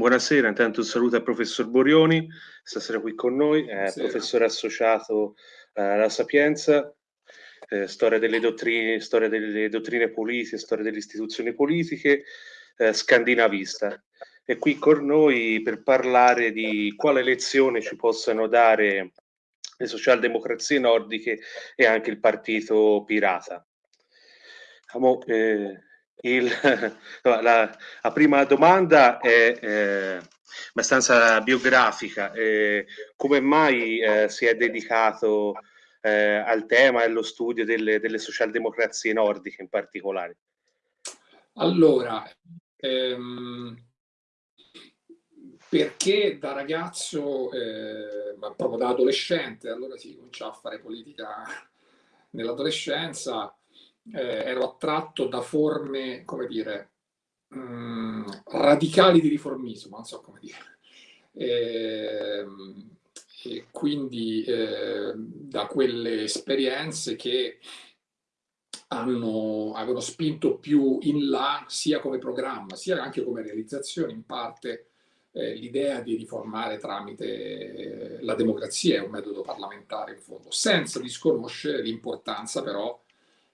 Buonasera, intanto un saluto al professor Borioni, stasera qui con noi, è professore associato eh, alla Sapienza, eh, storia, delle dottrine, storia delle dottrine politiche, storia delle istituzioni politiche, eh, scandinavista. È qui con noi per parlare di quale lezione ci possano dare le socialdemocrazie nordiche e anche il partito pirata. Amo, eh, il, la, la, prima domanda è eh, abbastanza biografica. Eh, come mai eh, si è dedicato eh, al tema e allo studio delle, delle socialdemocrazie nordiche in particolare? Allora, ehm, perché da ragazzo, eh, ma proprio da adolescente, allora si comincia a fare politica nell'adolescenza, eh, ero attratto da forme, come dire, mh, mm, radicali di riformismo, non so come dire. E, ehm, e quindi eh, da quelle esperienze che hanno, avevano spinto più in là sia come programma sia anche come realizzazione in parte eh, l'idea di riformare tramite eh, la democrazia è un metodo parlamentare in fondo senza disconoscere l'importanza però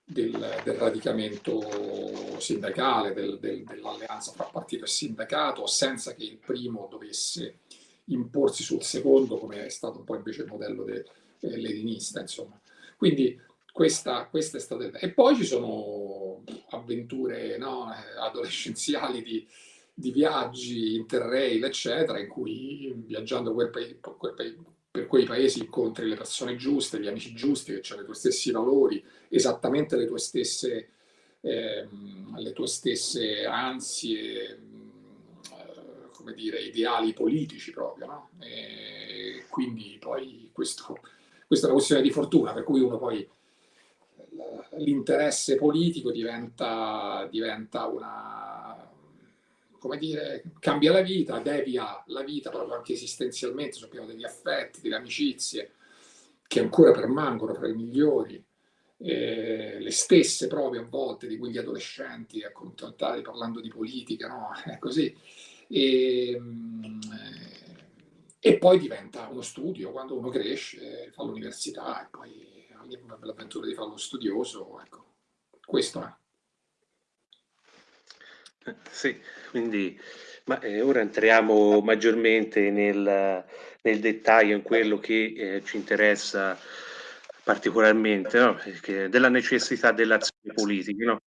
del, del radicamento sindacale, del, del, dell'alleanza fra partito e sindacato, senza che il primo dovesse imporsi sul secondo, come è stato un po' invece il modello de, eh, leninista. Insomma. Quindi questa, questa, è stata... E poi ci sono avventure no, adolescenziali di, di viaggi, interrail, eccetera, in cui viaggiando quel paese, quel paese per quei paesi incontri le persone giuste, gli amici giusti, che hanno i tuoi stessi valori, esattamente le tue stesse, eh, le tue stesse ansie, eh, come dire, ideali politici proprio, no? E quindi poi questo, questa è una questione di fortuna, per cui uno poi l'interesse politico diventa, diventa una, come dire, cambia la vita, devia la vita proprio anche esistenzialmente sul piano degli affetti, delle amicizie, che ancora permangono fra i migliori, eh, le stesse proprio a volte di quegli adolescenti accontentati parlando di politica, no? È così. E, e poi diventa uno studio, quando uno cresce, fa l'università e poi l'avventura di fare lo studioso, ecco, questo è. Sì, quindi ma, eh, ora entriamo maggiormente nel, nel, dettaglio in quello che eh, ci interessa particolarmente, no? della necessità dell'azione politica. No?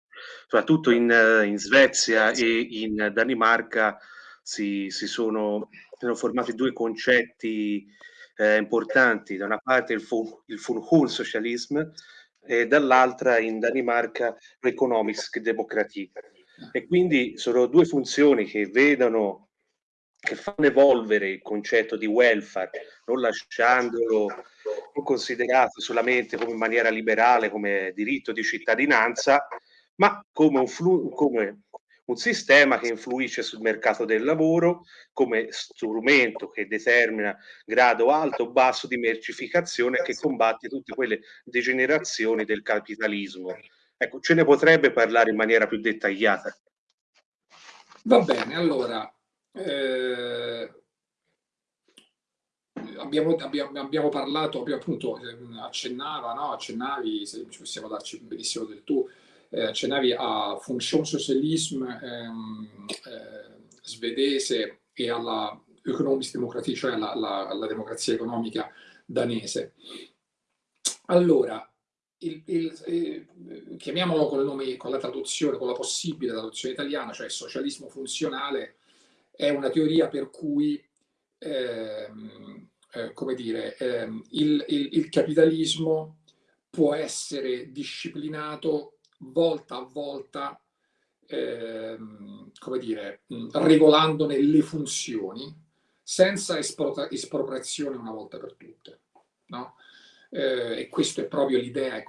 Soprattutto in, in, Svezia e in Danimarca si, si sono, sono, formati due concetti eh, importanti, da una parte il, il Socialism e dall'altra in Danimarca l'Economisk Demokratie e quindi sono due funzioni che vedono, che fanno evolvere il concetto di welfare, non lasciandolo non considerato solamente come in maniera liberale, come diritto di cittadinanza, ma come un, come un sistema che influisce sul mercato del lavoro, come strumento che determina grado alto o basso di mercificazione che combatte tutte quelle degenerazioni del capitalismo Ecco, ce ne potrebbe parlare in maniera più dettagliata? Va bene, allora, eh, abbiamo, abbiamo, abbiamo, parlato, abbiamo appunto ehm, accennava, no? accennavi, se ci possiamo darci benissimo del tu, eh, accennavi a Funktionssocialism ehm, eh, svedese e alla Economist Democratie, cioè alla, alla, alla democrazia economica danese. Allora, il, il, eh, chiamiamolo con, nome, con la traduzione, con la possibile traduzione italiana, cioè socialismo funzionale, è una teoria per cui, ehm, eh, come dire, ehm, il, il, capitalismo può essere disciplinato volta a volta, ehm, come dire, regolandone le funzioni, senza espropriazione una volta per tutte. No? Eh, e questa è proprio l'idea,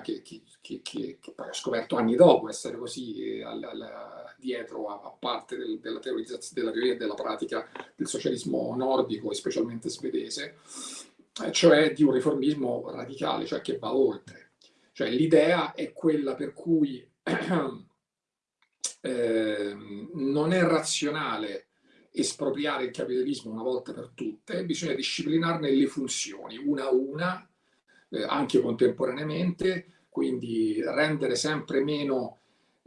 che, che, che, che, poi ho scoperto anni dopo essere così eh, al, al, dietro a, a parte del, della, della teoria e della pratica del socialismo nordico e specialmente svedese, eh, cioè di un riformismo radicale, cioè che va oltre. Cioè l'idea è quella per cui eh, non è razionale espropriare il capitalismo una volta per tutte, bisogna disciplinarne le funzioni, una a una, eh, anche contemporaneamente, quindi rendere sempre meno,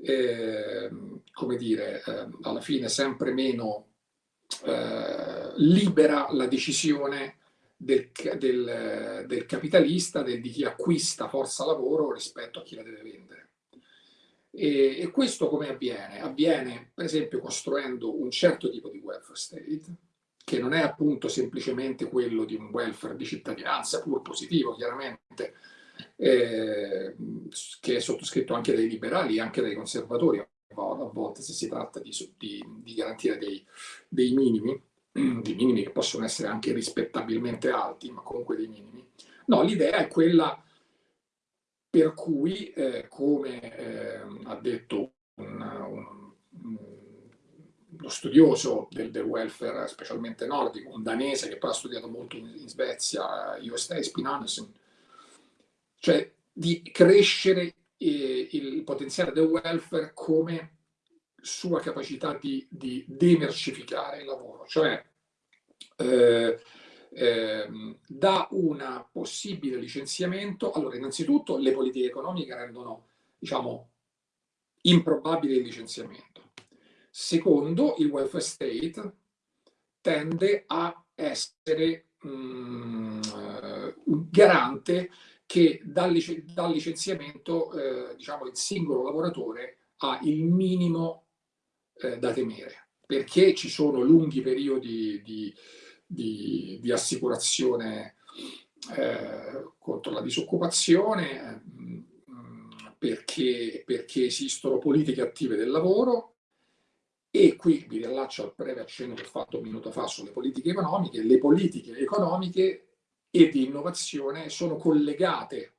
eh, come dire, eh, alla fine sempre meno eh, libera la decisione del, del, del capitalista, del, di chi acquista forza lavoro rispetto a chi la deve vendere. E, e, questo come avviene? Avviene per esempio costruendo un certo tipo di welfare state, che non è appunto semplicemente quello di un welfare di cittadinanza, pur positivo chiaramente, eh, che è sottoscritto anche dai liberali e anche dai conservatori, a volte se si tratta di, di, di garantire dei, dei minimi, dei minimi che possono essere anche rispettabilmente alti, ma comunque dei minimi. No, l'idea è quella per cui, eh, come eh, ha detto un, un, lo studioso del, del, welfare, specialmente nordico, un danese che poi ha studiato molto in, in Svezia, Jostein Spinanesen, cioè di crescere eh, il potenziale del welfare come sua capacità di, di demercificare il lavoro, cioè eh, eh, da un possibile licenziamento, allora innanzitutto le politiche economiche rendono, diciamo, improbabile il licenziamento. Secondo, il welfare state tende a essere um, un garante che dal, lic dal licenziamento, eh, diciamo, il singolo lavoratore ha il minimo eh, da temere, perché ci sono lunghi periodi di, di, di assicurazione eh, contro la disoccupazione, mm, perché, perché esistono politiche attive del lavoro e qui vi riallaccio al breve accenno che ho fatto un minuto fa sulle politiche economiche. Le politiche economiche e di innovazione sono collegate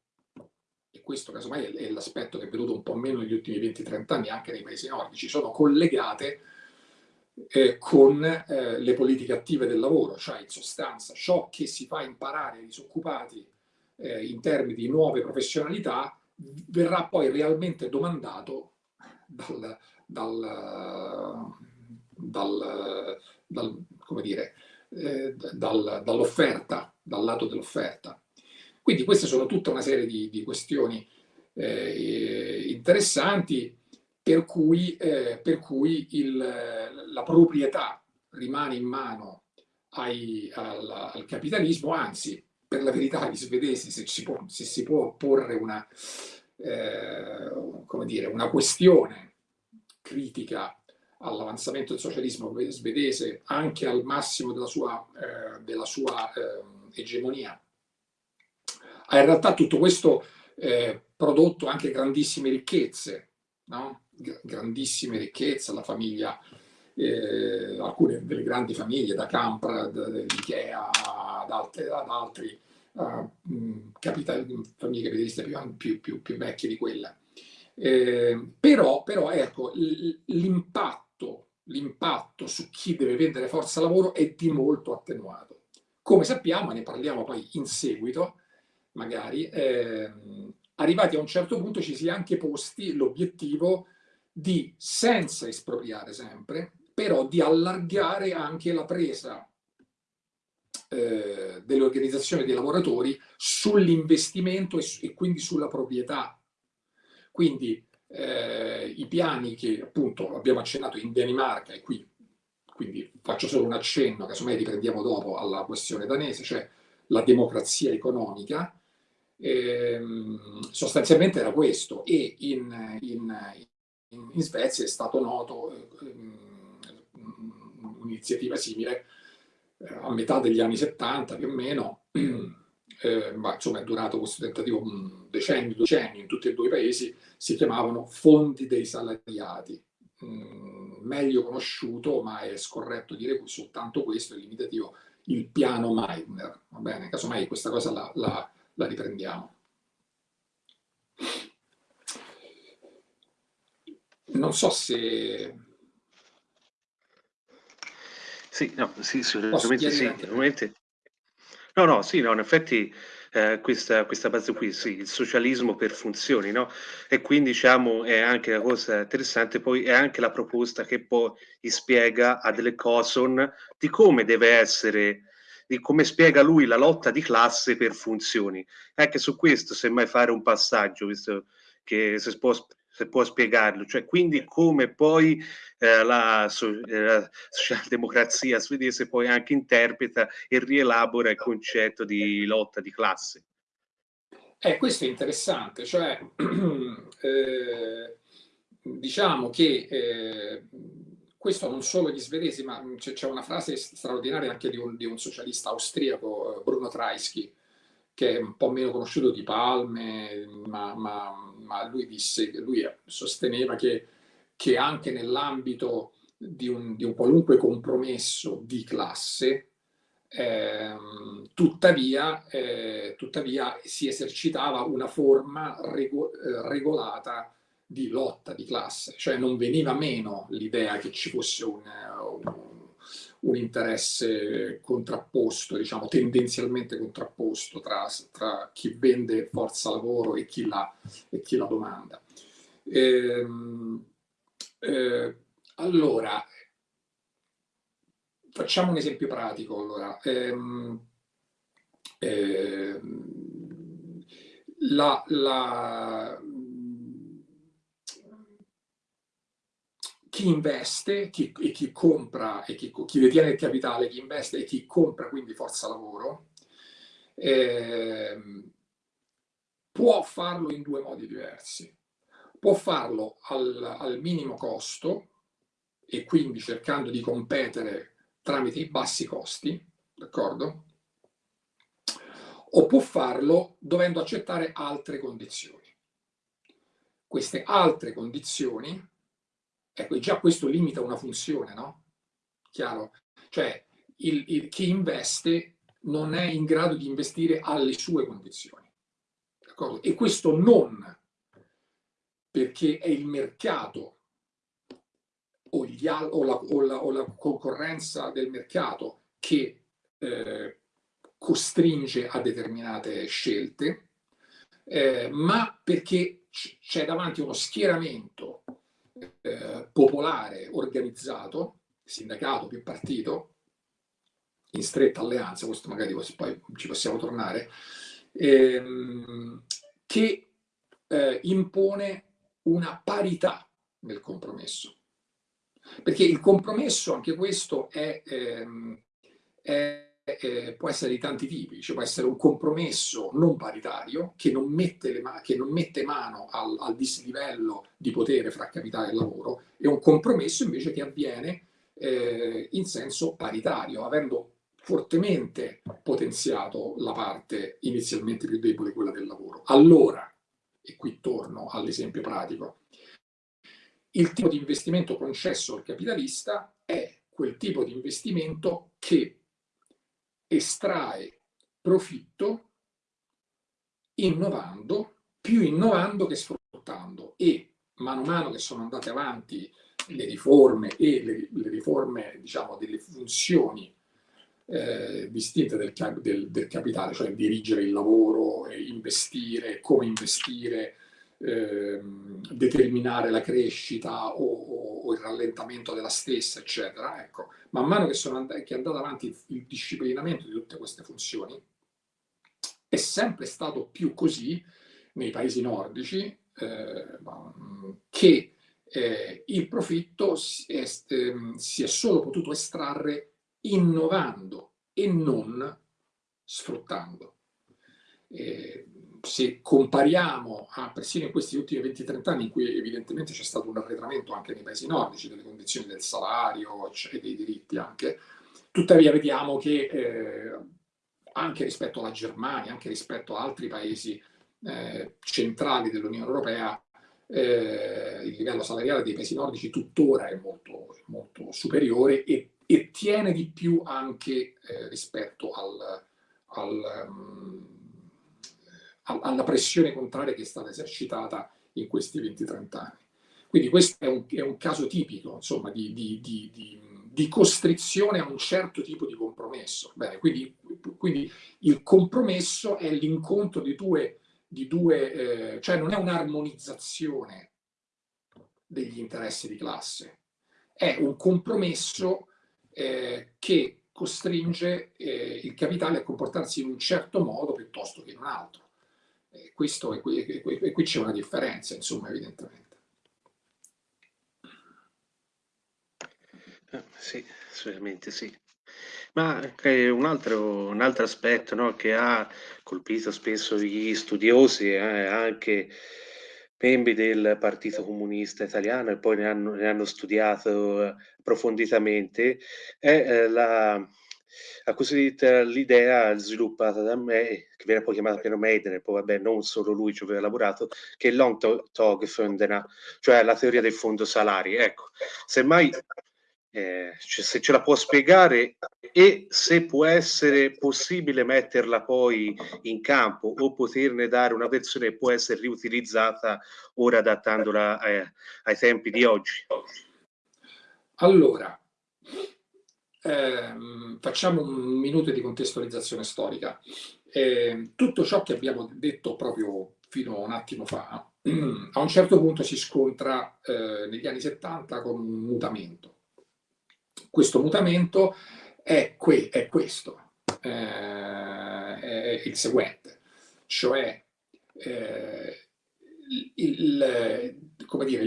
e questo casomai è l'aspetto che è venuto un po' meno negli ultimi 20-30 anni anche nei paesi nordici, sono collegate eh, con eh, le politiche attive del lavoro, cioè in sostanza ciò che si fa imparare ai disoccupati eh, in termini di nuove professionalità verrà poi realmente domandato dal, dal, dal, dal come dire, eh, dall'offerta, dal lato dell'offerta. Quindi queste sono tutta una serie di, di questioni eh, interessanti per cui, eh, per cui il, la proprietà rimane in mano ai, al, al, capitalismo, anzi, per la verità gli svedesi, se si può, se si può porre una, eh, come dire, una questione critica all'avanzamento del socialismo svedese anche al massimo della sua, eh, della sua eh, egemonia, ha in realtà tutto questo eh, prodotto anche grandissime ricchezze, no? Grandissime ricchezze, la famiglia, eh, alcune delle grandi famiglie, da Campra, Ikea, ad, ad altri uh, capital, famiglie capitaliste più, più, più, più, vecchie di quella. Eh, però, però ecco, l'impatto, su chi deve vendere forza lavoro è di molto attenuato. Come sappiamo, ne parliamo poi in seguito, magari, eh, arrivati a un certo punto ci si è anche posti l'obiettivo di, senza espropriare sempre, però di allargare anche la presa eh, delle organizzazioni dei lavoratori sull'investimento e, e, quindi sulla proprietà. Quindi eh, i piani che appunto abbiamo accennato in Danimarca e qui, quindi faccio solo un accenno, casomai riprendiamo dopo alla questione danese, cioè la democrazia economica, ehm, sostanzialmente era questo e in, in, in Svezia è stato noto ehm, un'iniziativa simile eh, a metà degli anni 70 più o meno, eh, ma insomma è durato questo tentativo un decennio, decenni in tutti e due i paesi, si chiamavano fondi dei salariati. Mm, meglio conosciuto, ma è scorretto dire soltanto questo, è limitativo, il piano Meitner. Va bene, casomai questa cosa la, la, la riprendiamo. Non so se... Sì, no, sì, sicuramente sì. Normalmente... No, no, sì, no, in effetti eh, questa, questa, base qui, sì, il socialismo per funzioni, no? E quindi diciamo è anche la cosa interessante, poi è anche la proposta che poi spiega a Delle Coson di come deve essere, di come spiega lui la lotta di classe per funzioni. Anche su questo, semmai fare un passaggio, visto che se può, se può spiegarlo, cioè quindi come poi eh, la, so, eh, la, socialdemocrazia svedese poi anche interpreta e rielabora il concetto di lotta di classe. Eh, questo è interessante, cioè eh, diciamo che eh, questo non solo gli svedesi, ma c'è una frase straordinaria anche di un, di un socialista austriaco, eh, Bruno Treisky, che è un po' meno conosciuto di Palme, ma, ma, ma lui, disse, lui sosteneva che, che anche nell'ambito di un, di un, qualunque compromesso di classe, eh, tuttavia, eh, tuttavia, si esercitava una forma rego eh, regolata di lotta di classe, cioè non veniva meno l'idea che ci fosse un, un un interesse contrapposto, diciamo tendenzialmente contrapposto tra, tra chi vende forza lavoro e chi la, e chi la domanda. Ehm, eh, allora, facciamo un esempio pratico. Allora. Ehm, ehm, la, la, chi investe chi, e chi compra e chi, chi, detiene il capitale, chi investe e chi compra quindi forza lavoro, eh, può farlo in due modi diversi. Può farlo al, al minimo costo e quindi cercando di competere tramite i bassi costi, d'accordo? O può farlo dovendo accettare altre condizioni. Queste altre condizioni Ecco, già questo limita una funzione, no? Chiaro? Cioè, il, il, chi investe non è in grado di investire alle sue condizioni. E questo non perché è il mercato o, gli, o, la, o, la, o la, concorrenza del mercato che eh, costringe a determinate scelte, eh, ma perché c'è davanti uno schieramento eh, popolare organizzato, sindacato più partito, in stretta alleanza, questo magari poi ci possiamo tornare, ehm, che eh, impone una parità nel compromesso. Perché il compromesso, anche questo, è, ehm, è eh, può essere di tanti tipi, cioè può essere un compromesso non paritario che non mette, che non mette mano al, al, dislivello di potere fra capitale e lavoro e un compromesso invece che avviene eh, in senso paritario, avendo fortemente potenziato la parte inizialmente più debole, quella del lavoro. Allora, e qui torno all'esempio pratico, il tipo di investimento concesso al capitalista è quel tipo di investimento che estrae profitto innovando, più innovando che sfruttando. E mano a mano che sono andate avanti le riforme e le, le riforme diciamo delle funzioni eh, distinte del, del, del, capitale, cioè dirigere il lavoro, investire, come investire, eh, determinare la crescita o, il rallentamento della stessa, eccetera. Ecco, man mano che, and che è andato avanti il disciplinamento di tutte queste funzioni, è sempre stato più così nei paesi nordici eh, che eh, il profitto si è, eh, si è solo potuto estrarre innovando e non sfruttando. Se compariamo a persino in questi ultimi 20-30 anni in cui evidentemente c'è stato un arretramento anche nei paesi nordici delle condizioni del salario e dei diritti anche, tuttavia vediamo che eh, anche rispetto alla Germania, anche rispetto ad altri paesi eh, centrali dell'Unione Europea, eh, il livello salariale dei paesi nordici tuttora è molto, molto superiore e, e, tiene di più anche eh, rispetto al, al um, alla pressione contraria che è stata esercitata in questi 20-30 anni. Quindi questo è un, è un caso tipico insomma, di, di, di, di, costrizione a un certo tipo di compromesso. Bene, quindi quindi il compromesso è l'incontro di due, due eh, cioè non è un'armonizzazione degli interessi di classe, è un compromesso eh, che costringe eh, il capitale a comportarsi in un certo modo piuttosto che in un altro. E, questo, e qui, e qui c'è una differenza, insomma, evidentemente. Eh, sì, assolutamente sì. Ma un altro, un altro aspetto no, che ha colpito spesso gli studiosi, eh, anche membri del Partito Comunista Italiano, e poi ne hanno, ne hanno studiato eh, approfonditamente, è eh, la, la cosiddetta l'idea sviluppata da me, che viene poi chiamata piano Maiden, poi vabbè non solo lui ci aveva lavorato, che è long tog cioè la teoria del fondo salari. Ecco, semmai eh, cioè se ce la può spiegare e se può essere possibile metterla poi in campo o poterne dare una versione che può essere riutilizzata ora adattandola eh, ai tempi di oggi. Allora, ehm, facciamo un minuto di contestualizzazione storica. Eh, tutto ciò che abbiamo detto proprio fino a un attimo fa, a un certo punto si scontra eh, negli anni 70 con un mutamento questo mutamento è, que è questo, eh, è il seguente, cioè eh, il, come dire,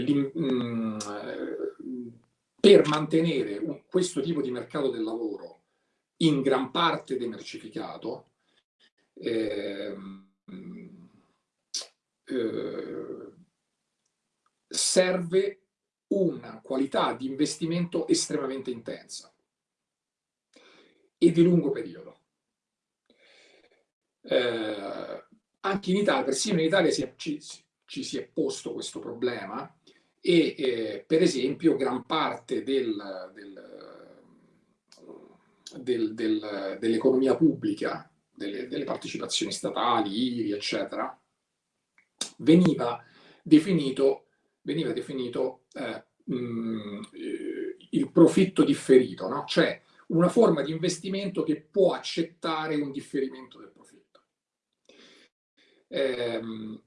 per mantenere un, questo tipo di mercato del lavoro in gran parte demercificato, eh, eh, serve una qualità di investimento estremamente intensa e di lungo periodo. Eh, anche in Italia, persino in Italia si è, ci, ci, si è posto questo problema e eh, per esempio gran parte del, del, del, dell'economia pubblica, delle, delle partecipazioni statali, IRI, eccetera, veniva definito veniva definito eh, mh, mm, il profitto differito, no? cioè una forma di investimento che può accettare un differimento del profitto. Ehm,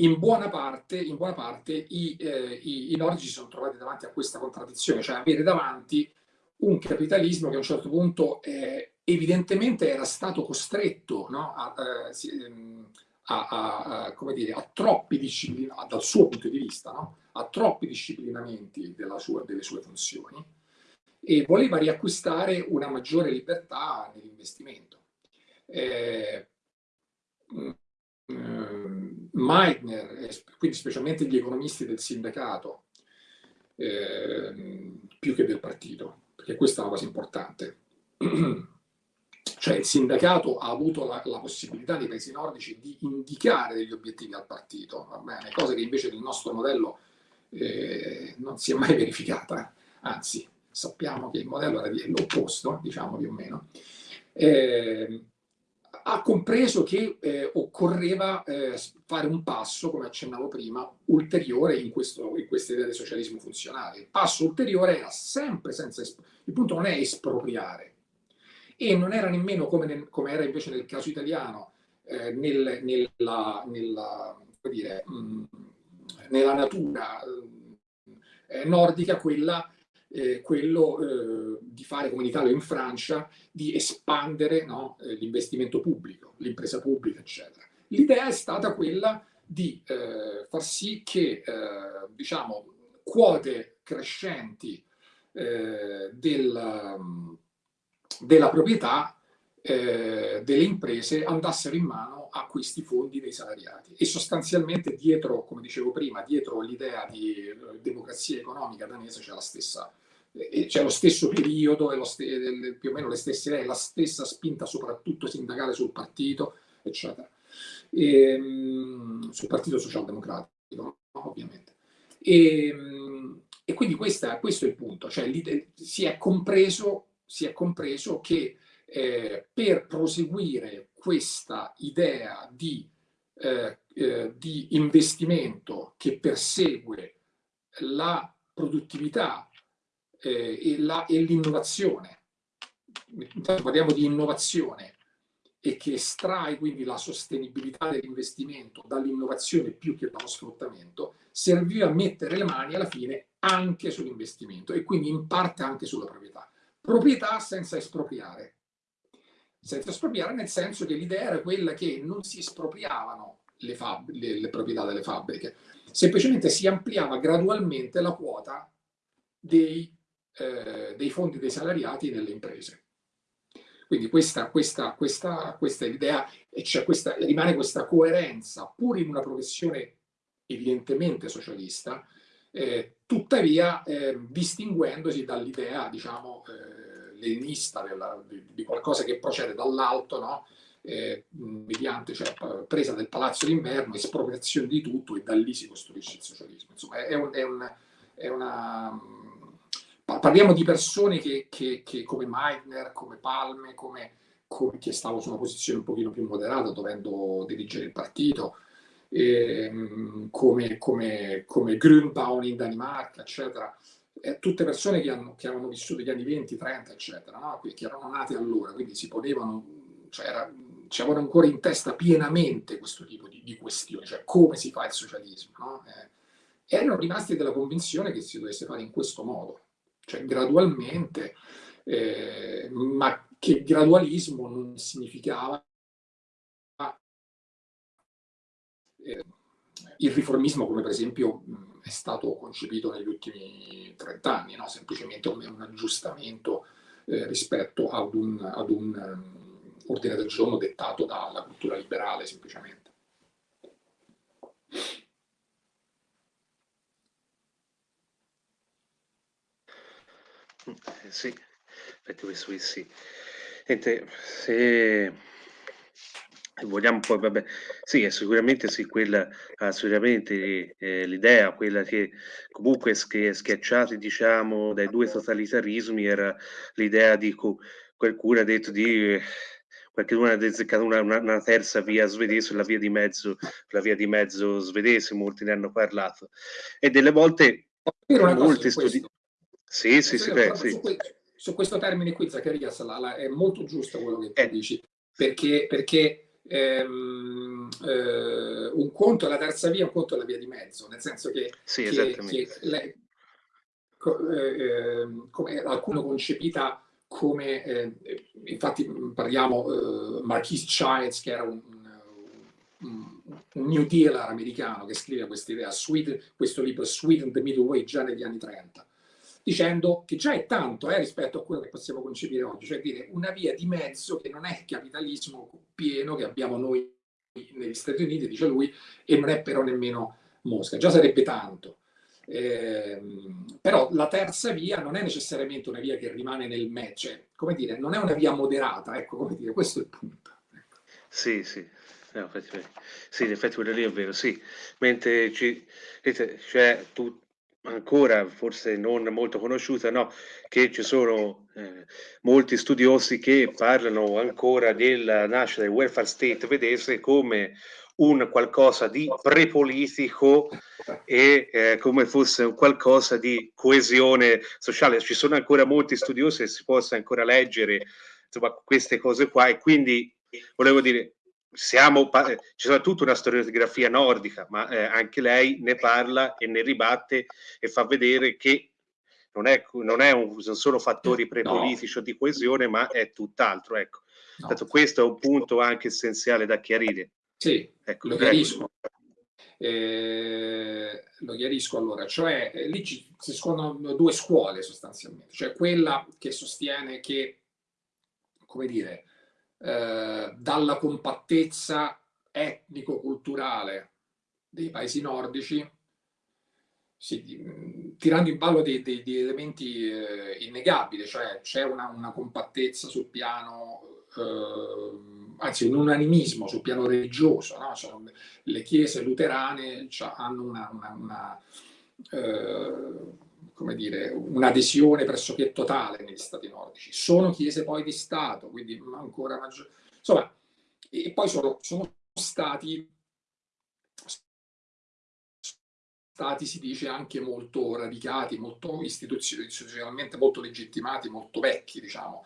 in buona parte, in buona parte i, eh, i, i nordici si sono trovati davanti a questa contraddizione, cioè avere davanti un capitalismo che a un certo punto eh, evidentemente era stato costretto no, a, eh, a, a, a, come dire, a troppi disciplinamenti, dal suo punto di vista, no? a troppi disciplinamenti sua, delle sue funzioni e voleva riacquistare una maggiore libertà nell'investimento. Eh, mm, Meitner, quindi specialmente gli economisti del sindacato, eh, più che del partito, perché questa è una cosa importante, Cioè il sindacato ha avuto la, la, possibilità nei paesi nordici di indicare degli obiettivi al partito, bene? cosa che invece nel nostro modello eh, non si è mai verificata, anzi sappiamo che il modello era l'opposto, diciamo più o meno. Eh, ha compreso che eh, occorreva eh, fare un passo, come accennavo prima, ulteriore in, questo, in questa idea del socialismo funzionale. Il passo ulteriore era sempre senza... Il punto non è espropriare, e non era nemmeno come, nel, come era invece nel caso italiano, eh, nel, nella, nella, dire, mh, mm, nella, natura eh, nordica quella, eh, quello eh, di fare come in Italia o in Francia, di espandere no, eh, l'investimento pubblico, l'impresa pubblica, eccetera. L'idea è stata quella di eh, far sì che diciamo, quote crescenti del della proprietà eh, delle imprese andassero in mano a questi fondi dei salariati. E sostanzialmente dietro, come dicevo prima, dietro l'idea di eh, democrazia economica danese c'è la stessa eh, c'è lo stesso periodo, lo st più o meno le stesse idee, la stessa spinta soprattutto sindacale sul partito, eccetera, e, ehm, sul partito socialdemocratico, ovviamente. E, ehm, e quindi questa, questo è il punto, cioè si è compreso si è compreso che eh, per proseguire questa idea di, eh, eh, di investimento che persegue la produttività eh, e l'innovazione parliamo di innovazione e che estrae quindi la sostenibilità dell'investimento dall'innovazione più che dallo sfruttamento, serviva a mettere le mani alla fine anche sull'investimento e quindi in parte anche sulla proprietà. Proprietà senza espropriare. Senza espropriare nel senso che l'idea era quella che non si espropriavano le, le, le proprietà delle fabbriche, semplicemente si ampliava gradualmente la quota dei, eh, dei fondi dei salariati nelle imprese. Quindi questa, questa, questa, questa idea, cioè rimane questa coerenza, pur in una professione evidentemente socialista, eh, tuttavia eh, distinguendosi dall'idea, diciamo, eh, leninista di, di, qualcosa che procede dall'alto, no? eh, mediante cioè, presa del palazzo d'inverno, espropriazione di tutto e da lì si costruisce il socialismo. Insomma, è, un, è, un, è una... Parliamo di persone che, che, che come Meitner, come Palme, come, come, che stavo su una posizione un pochino più moderata, dovendo dirigere il partito, eh, come, come, come Grünbaum in Danimarca, eccetera. Eh, tutte persone che, hanno, che avevano vissuto gli anni 20, 30, eccetera, no? che erano nati allora, quindi si ponevano, cioè era, ci avevano ancora in testa pienamente questo tipo di, di questioni, cioè come si fa il socialismo. No? Eh, erano rimasti della convinzione che si dovesse fare in questo modo, cioè gradualmente, eh, ma che gradualismo non significava eh, il riformismo come per esempio è stato concepito negli ultimi 30 anni, no? semplicemente un, un aggiustamento eh, rispetto ad un, ad un um, ordine del giorno dettato dalla cultura liberale semplicemente. Eh, sì, effettivamente sì. Niente, se vogliamo poi, vabbè, sì, sicuramente sì, quella, assolutamente eh, l'idea, quella che comunque sch schiacciati, diciamo, dai due totalitarismi era l'idea di qualcuno ha detto di qualcuno ha azzeccato una, una, una, terza via svedese, la via di mezzo, la via di mezzo svedese, molti ne hanno parlato. E delle volte molti studi... Sì, sì, sì, beh, sì. Su, su, questo termine qui, Zaccaria, è molto giusto quello che tu eh. dici, perché, perché ehm, eh, un conto è la terza via, un conto è la via di mezzo, nel senso che, sì, che, che le, eh, come alcuno concepita come, eh, infatti parliamo eh, Marquis Childs, che era un, un, un, New Deal americano che scrive questa idea, questo libro Sweet and the Middle Way già negli anni 30 dicendo che già è tanto eh, rispetto a quello che possiamo concepire oggi, cioè dire una via di mezzo che non è il capitalismo pieno che abbiamo noi negli Stati Uniti, dice lui, e non è però nemmeno Mosca, già sarebbe tanto. Eh, però la terza via non è necessariamente una via che rimane nel mezzo, cioè, come dire, non è una via moderata, ecco, come dire, questo è il punto. Ecco. Sì, sì, No, sì, in effetti quello lì è vero, sì. Mentre ci, cioè, tu, ancora forse non molto conosciuta, no? che ci sono eh, molti studiosi che parlano ancora della nascita del welfare state svedese come un qualcosa di prepolitico e eh, come fosse un qualcosa di coesione sociale. Ci sono ancora molti studiosi e si possa ancora leggere insomma, queste cose qua e quindi volevo dire siamo, eh, ci sarà tutta una storiografia nordica, ma eh, anche lei ne parla e ne ribatte e fa vedere che non è, non è un, sono solo fattori prepolitici no. o di coesione, ma è tutt'altro. Ecco. No. questo è un punto anche essenziale da chiarire. Sì, ecco, lo chiarisco. Eh, lo chiarisco allora, cioè eh, lì ci, si scontrano due scuole sostanzialmente, cioè quella che sostiene che, come dire, eh, dalla compattezza etnico-culturale dei paesi nordici, sì, tirando in ballo dei elementi eh, innegabili, cioè c'è una, una, compattezza sul piano, eh, anzi un unanimismo sul piano religioso, no? cioè, le chiese luterane cioè, hanno una, una, una eh, come dire, un'adesione pressoché totale negli stati nordici. Sono chiese poi di Stato, quindi ancora maggiore. Insomma, e poi sono, sono stati, stati, si dice, anche molto radicati, molto istituzionalmente molto legittimati, molto vecchi, diciamo.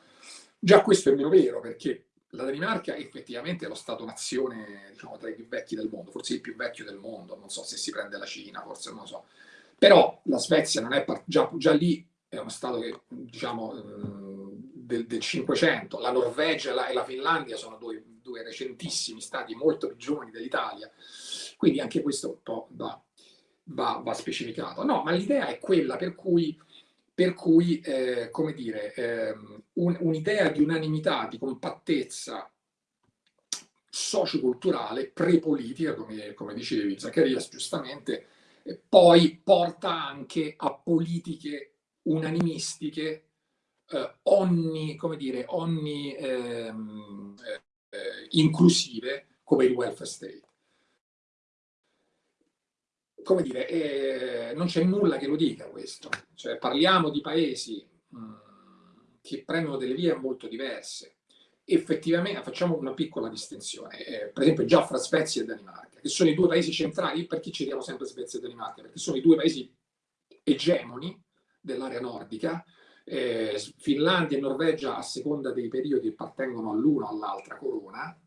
Già questo è meno vero perché la Danimarca effettivamente è lo Stato-nazione diciamo, tra i più vecchi del mondo, forse il più vecchio del mondo, non so se si prende la Cina, forse non lo so. Però la Svezia non è già, già lì è uno Stato che, diciamo, del, del 500, la Norvegia e la Finlandia sono due, due recentissimi stati molto più giovani dell'Italia, quindi anche questo un po' va, va, va specificato. No, ma l'idea è quella per cui per cui, eh, come dire, eh, un, un'idea di unanimità, di compattezza socioculturale, prepolitica, come, come dicevi Zaccaria giustamente, eh, poi porta anche a politiche unanimistiche, eh, onni, come dire, onni ehm, eh, inclusive, come il welfare state come dire, eh, non c'è nulla che lo dica questo. Cioè, parliamo di paesi mh, mm, che prendono delle vie molto diverse. Effettivamente, facciamo una piccola distinzione, eh, per esempio già fra Svezia e Danimarca, che sono i due paesi centrali, perché citiamo sempre Svezia e Danimarca? Perché sono i due paesi egemoni dell'area nordica, eh, Finlandia e Norvegia a seconda dei periodi appartengono all'una o all'altra corona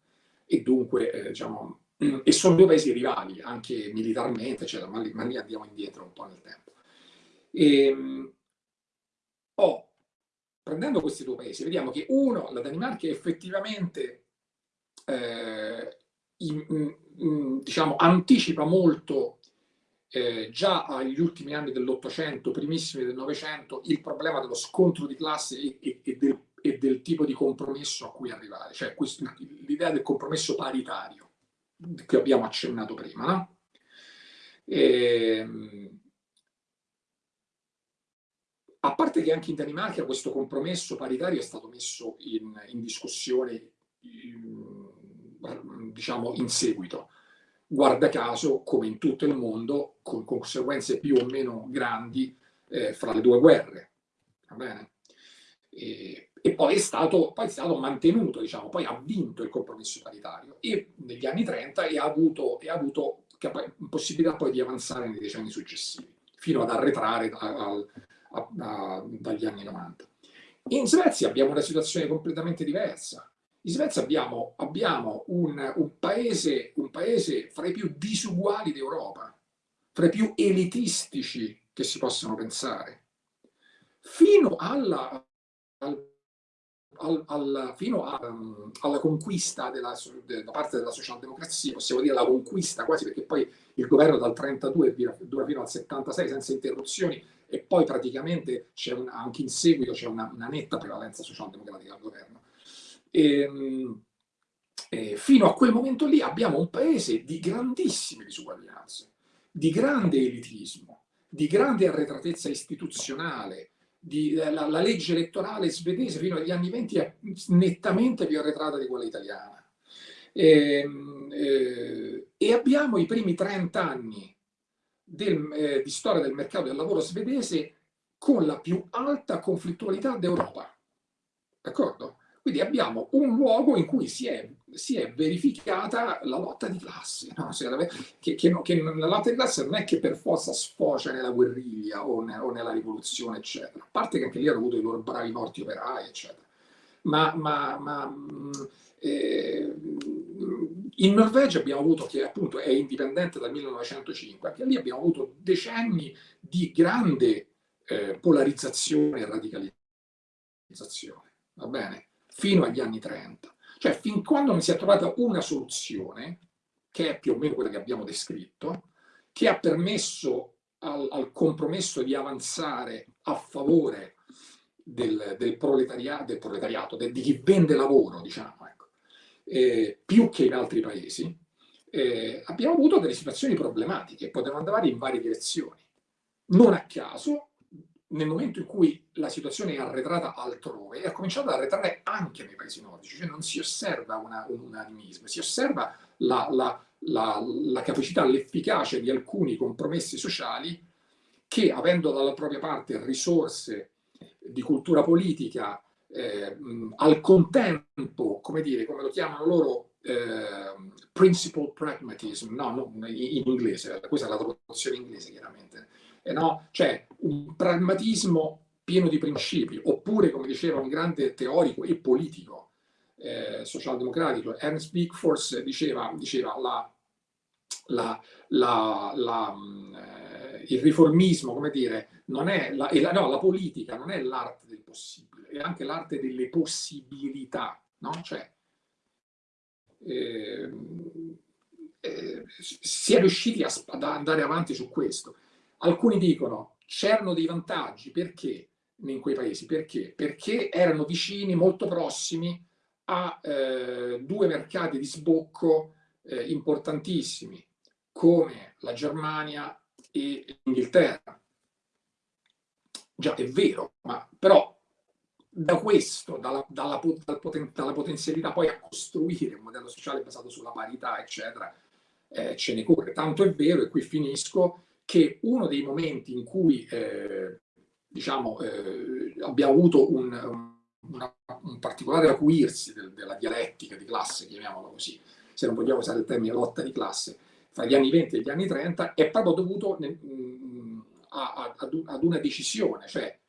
e dunque eh, diciamo, e sono due paesi rivali, anche militarmente, eccetera, ma, ma lì andiamo indietro un po' nel tempo. E, ehm, oh, prendendo questi due paesi, vediamo che uno, la Danimarca, effettivamente eh, in, in, diciamo, anticipa molto eh, già agli ultimi anni dell'Ottocento, primissimi del Novecento, il problema dello scontro di classe e, e, e, del, e, del, tipo di compromesso a cui arrivare, cioè l'idea del compromesso paritario che abbiamo accennato prima. No? E, ehm, a parte che anche in Danimarca questo compromesso paritario è stato messo in, in discussione in, diciamo in seguito. Guarda caso come in tutto il mondo con conseguenze più o meno grandi eh, fra le due guerre. Va bene? E, e poi è stato, poi è stato mantenuto, diciamo, poi ha vinto il compromesso paritario e negli anni 30 e ha avuto, e ha avuto possibilità poi di avanzare nei decenni successivi, fino ad arretrare a, a, a, dagli anni 90. In Svezia abbiamo una situazione completamente diversa. In Svezia abbiamo, abbiamo un, un, paese, un paese fra i più disuguali d'Europa, fra i più elitistici che si possano pensare, fino alla, al al, al, fino a, um, alla conquista della, de, da parte della socialdemocrazia, possiamo dire la conquista quasi perché poi il governo dal 32 dura fino al 76 senza interruzioni e poi praticamente un, anche in seguito c'è una, una, netta prevalenza socialdemocratica al governo. E, ehm, e fino a quel momento lì abbiamo un paese di grandissime disuguaglianze, di grande elitismo, di grande arretratezza istituzionale, di, eh, la, la, legge elettorale svedese fino agli anni 20 è nettamente più arretrata di quella italiana. E, ehm, eh, e abbiamo i primi 30 anni del, eh, di storia del mercato del lavoro svedese con la più alta conflittualità d'Europa. D'accordo? Quindi abbiamo un luogo in cui si è, si è verificata la lotta di classe, no? che, che, che, la lotta di classe non è che per forza sfocia nella guerriglia o, ne, o, nella rivoluzione, eccetera. A parte che anche lì hanno avuto i loro bravi morti operai, eccetera. Ma, ma, ma eh, in Norvegia abbiamo avuto, che appunto è indipendente dal 1905, anche lì abbiamo avuto decenni di grande eh, polarizzazione e radicalizzazione. Va bene? Fino agli anni 30. Cioè fin quando non si è trovata una soluzione, che è più o meno quella che abbiamo descritto, che ha permesso al, al compromesso di avanzare a favore del, del, proletariato, del proletariato del, di chi vende lavoro, diciamo, ecco, eh, più che in altri paesi, eh, abbiamo avuto delle situazioni problematiche, potevano andare in varie direzioni. Non a caso nel momento in cui la situazione è arretrata altrove, è cominciato ad arretrare anche nei paesi nordici, cioè non si osserva una, un unanimismo, si osserva la, la, la, la capacità, l'efficacia di alcuni compromessi sociali che, avendo dalla propria parte risorse di cultura politica, eh, al contempo, come dire, come lo chiamano loro, eh, principle pragmatism, no, no, in inglese, questa è la traduzione inglese chiaramente, eh no? cioè un pragmatismo pieno di principi, oppure, come diceva un grande teorico e politico eh, socialdemocratico, Ernst Wigforss diceva, diceva la, la, la, eh, il riformismo, come dire, non è la, no, la politica non è l'arte del possibile, è anche l'arte delle possibilità, no? Cioè, eh, eh, si è riusciti a, ad andare avanti su questo. Alcuni dicono c'erano dei vantaggi perché in quei paesi? Perché? Perché erano vicini, molto prossimi a eh, due mercati di sbocco eh, importantissimi come la Germania e l'Inghilterra. Già, è vero, ma però da questo, dalla, dalla, dalla, potenzialità poi a costruire un modello sociale basato sulla parità, eccetera, eh, ce ne corre. Tanto è vero, e qui finisco, che uno dei momenti in cui eh, diciamo, eh, abbiamo avuto un, un, un particolare acuirsi del, della dialettica di classe, chiamiamolo così, se non vogliamo usare il termine lotta di classe, fra gli anni 20 e gli anni 30, è proprio dovuto nel, mh, a, a, ad una decisione, cioè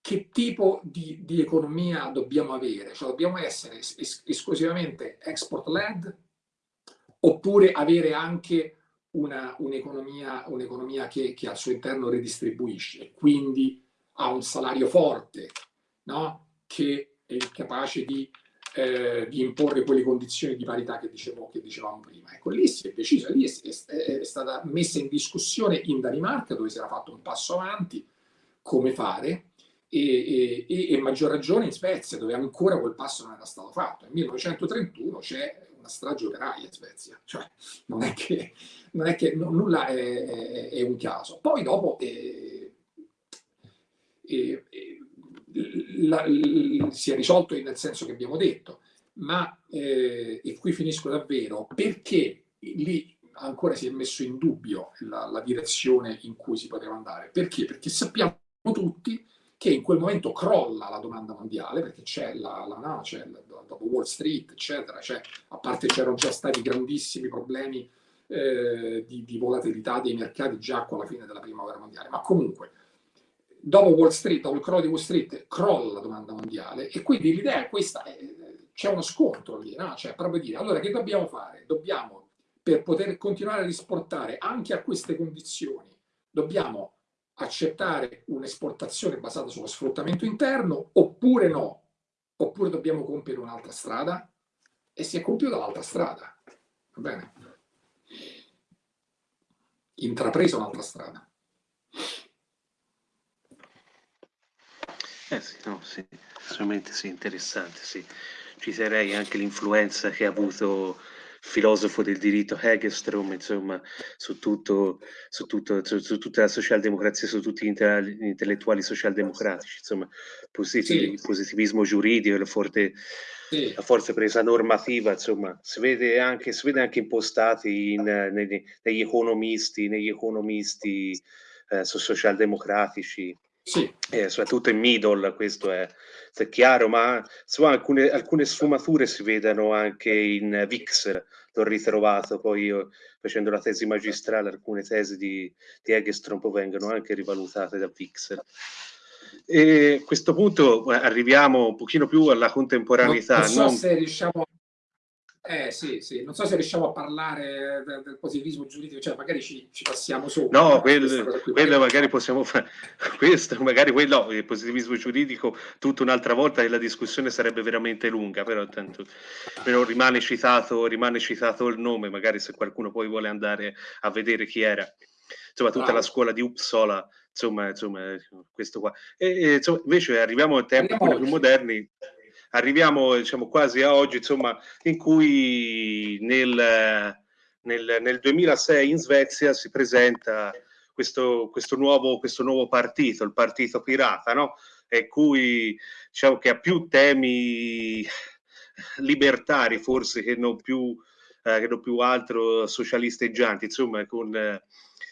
che tipo di, di economia dobbiamo avere? Cioè dobbiamo essere es esclusivamente export-led oppure avere anche un'economia un che, che, al suo interno redistribuisce, quindi ha un salario forte, no? che è capace di, eh, di, imporre quelle condizioni di parità che, dicevo, che dicevamo prima. Ecco, lì si è deciso, lì è, è, è stata messa in discussione in Danimarca, dove si era fatto un passo avanti, come fare, e, e, e, maggior ragione in Svezia, dove ancora quel passo non era stato fatto. Nel 1931 c'è strage operaia in Svezia, cioè non è che, non è che no, nulla è, è, è, un caso. Poi dopo eh, eh, la, la, si è risolto nel senso che abbiamo detto, ma, eh, e qui finisco davvero, perché lì ancora si è messo in dubbio la, la direzione in cui si poteva andare? Perché? Perché sappiamo tutti che in quel momento crolla la domanda mondiale, perché c'è la, la no, c'è dopo Wall Street, eccetera, cioè, a parte c'erano già stati grandissimi problemi eh, di, di, volatilità dei mercati già con la fine della prima guerra mondiale, ma comunque dopo Wall Street, dopo il crollo di Wall Street, crolla la domanda mondiale e quindi l'idea è questa, eh, c'è uno scontro lì, no? cioè proprio dire, allora che dobbiamo fare? Dobbiamo, per poter continuare a esportare anche a queste condizioni, dobbiamo accettare un'esportazione basata sullo sfruttamento interno oppure no? Oppure dobbiamo compiere un'altra strada? E si è compiuta l'altra strada. Va bene? Intrapresa un'altra strada. Eh sì, no, sì, assolutamente sì, interessante, sì. Ci sarei anche l'influenza che ha avuto filosofo del diritto Hegestrom, insomma, su, tutto, su, tutto, su, su tutta la socialdemocrazia, su tutti gli intellettuali socialdemocratici, insomma, positiv il positivismo giuridico, la forte, sì. la forte presa normativa, insomma, si vede anche, si vede anche impostati in, negli, negli economisti, negli economisti eh, socialdemocratici, sì. Eh, soprattutto in middle, questo è, è chiaro, ma insomma, alcune, alcune, sfumature si vedono anche in Vixer, l'ho ritrovato poi io facendo la tesi magistrale, alcune tesi di, di Egestrom vengono anche rivalutate da Vixer. E a questo punto arriviamo un pochino più alla contemporaneità. Non so non... se riusciamo eh sì, sì, non so se riusciamo a parlare del, del positivismo giuridico, cioè magari ci, ci passiamo sopra. No, quello, quello magari possiamo fare, questo, magari quello, il positivismo giuridico, tutta un'altra volta e la discussione sarebbe veramente lunga, però tanto però rimane, citato, rimane citato il nome, magari se qualcuno poi vuole andare a vedere chi era. Insomma, tutta Bravo. la scuola di Uppsala, insomma, insomma questo qua. E, e insomma, invece arriviamo a tempi più moderni arriviamo diciamo, quasi a oggi, insomma, in cui nel, nel, nel 2006 in Svezia si presenta questo, questo, nuovo, questo nuovo partito, il partito pirata, no? E cui diciamo che ha più temi libertari forse che non più, eh, che non più altro socialisteggianti, insomma, con, eh,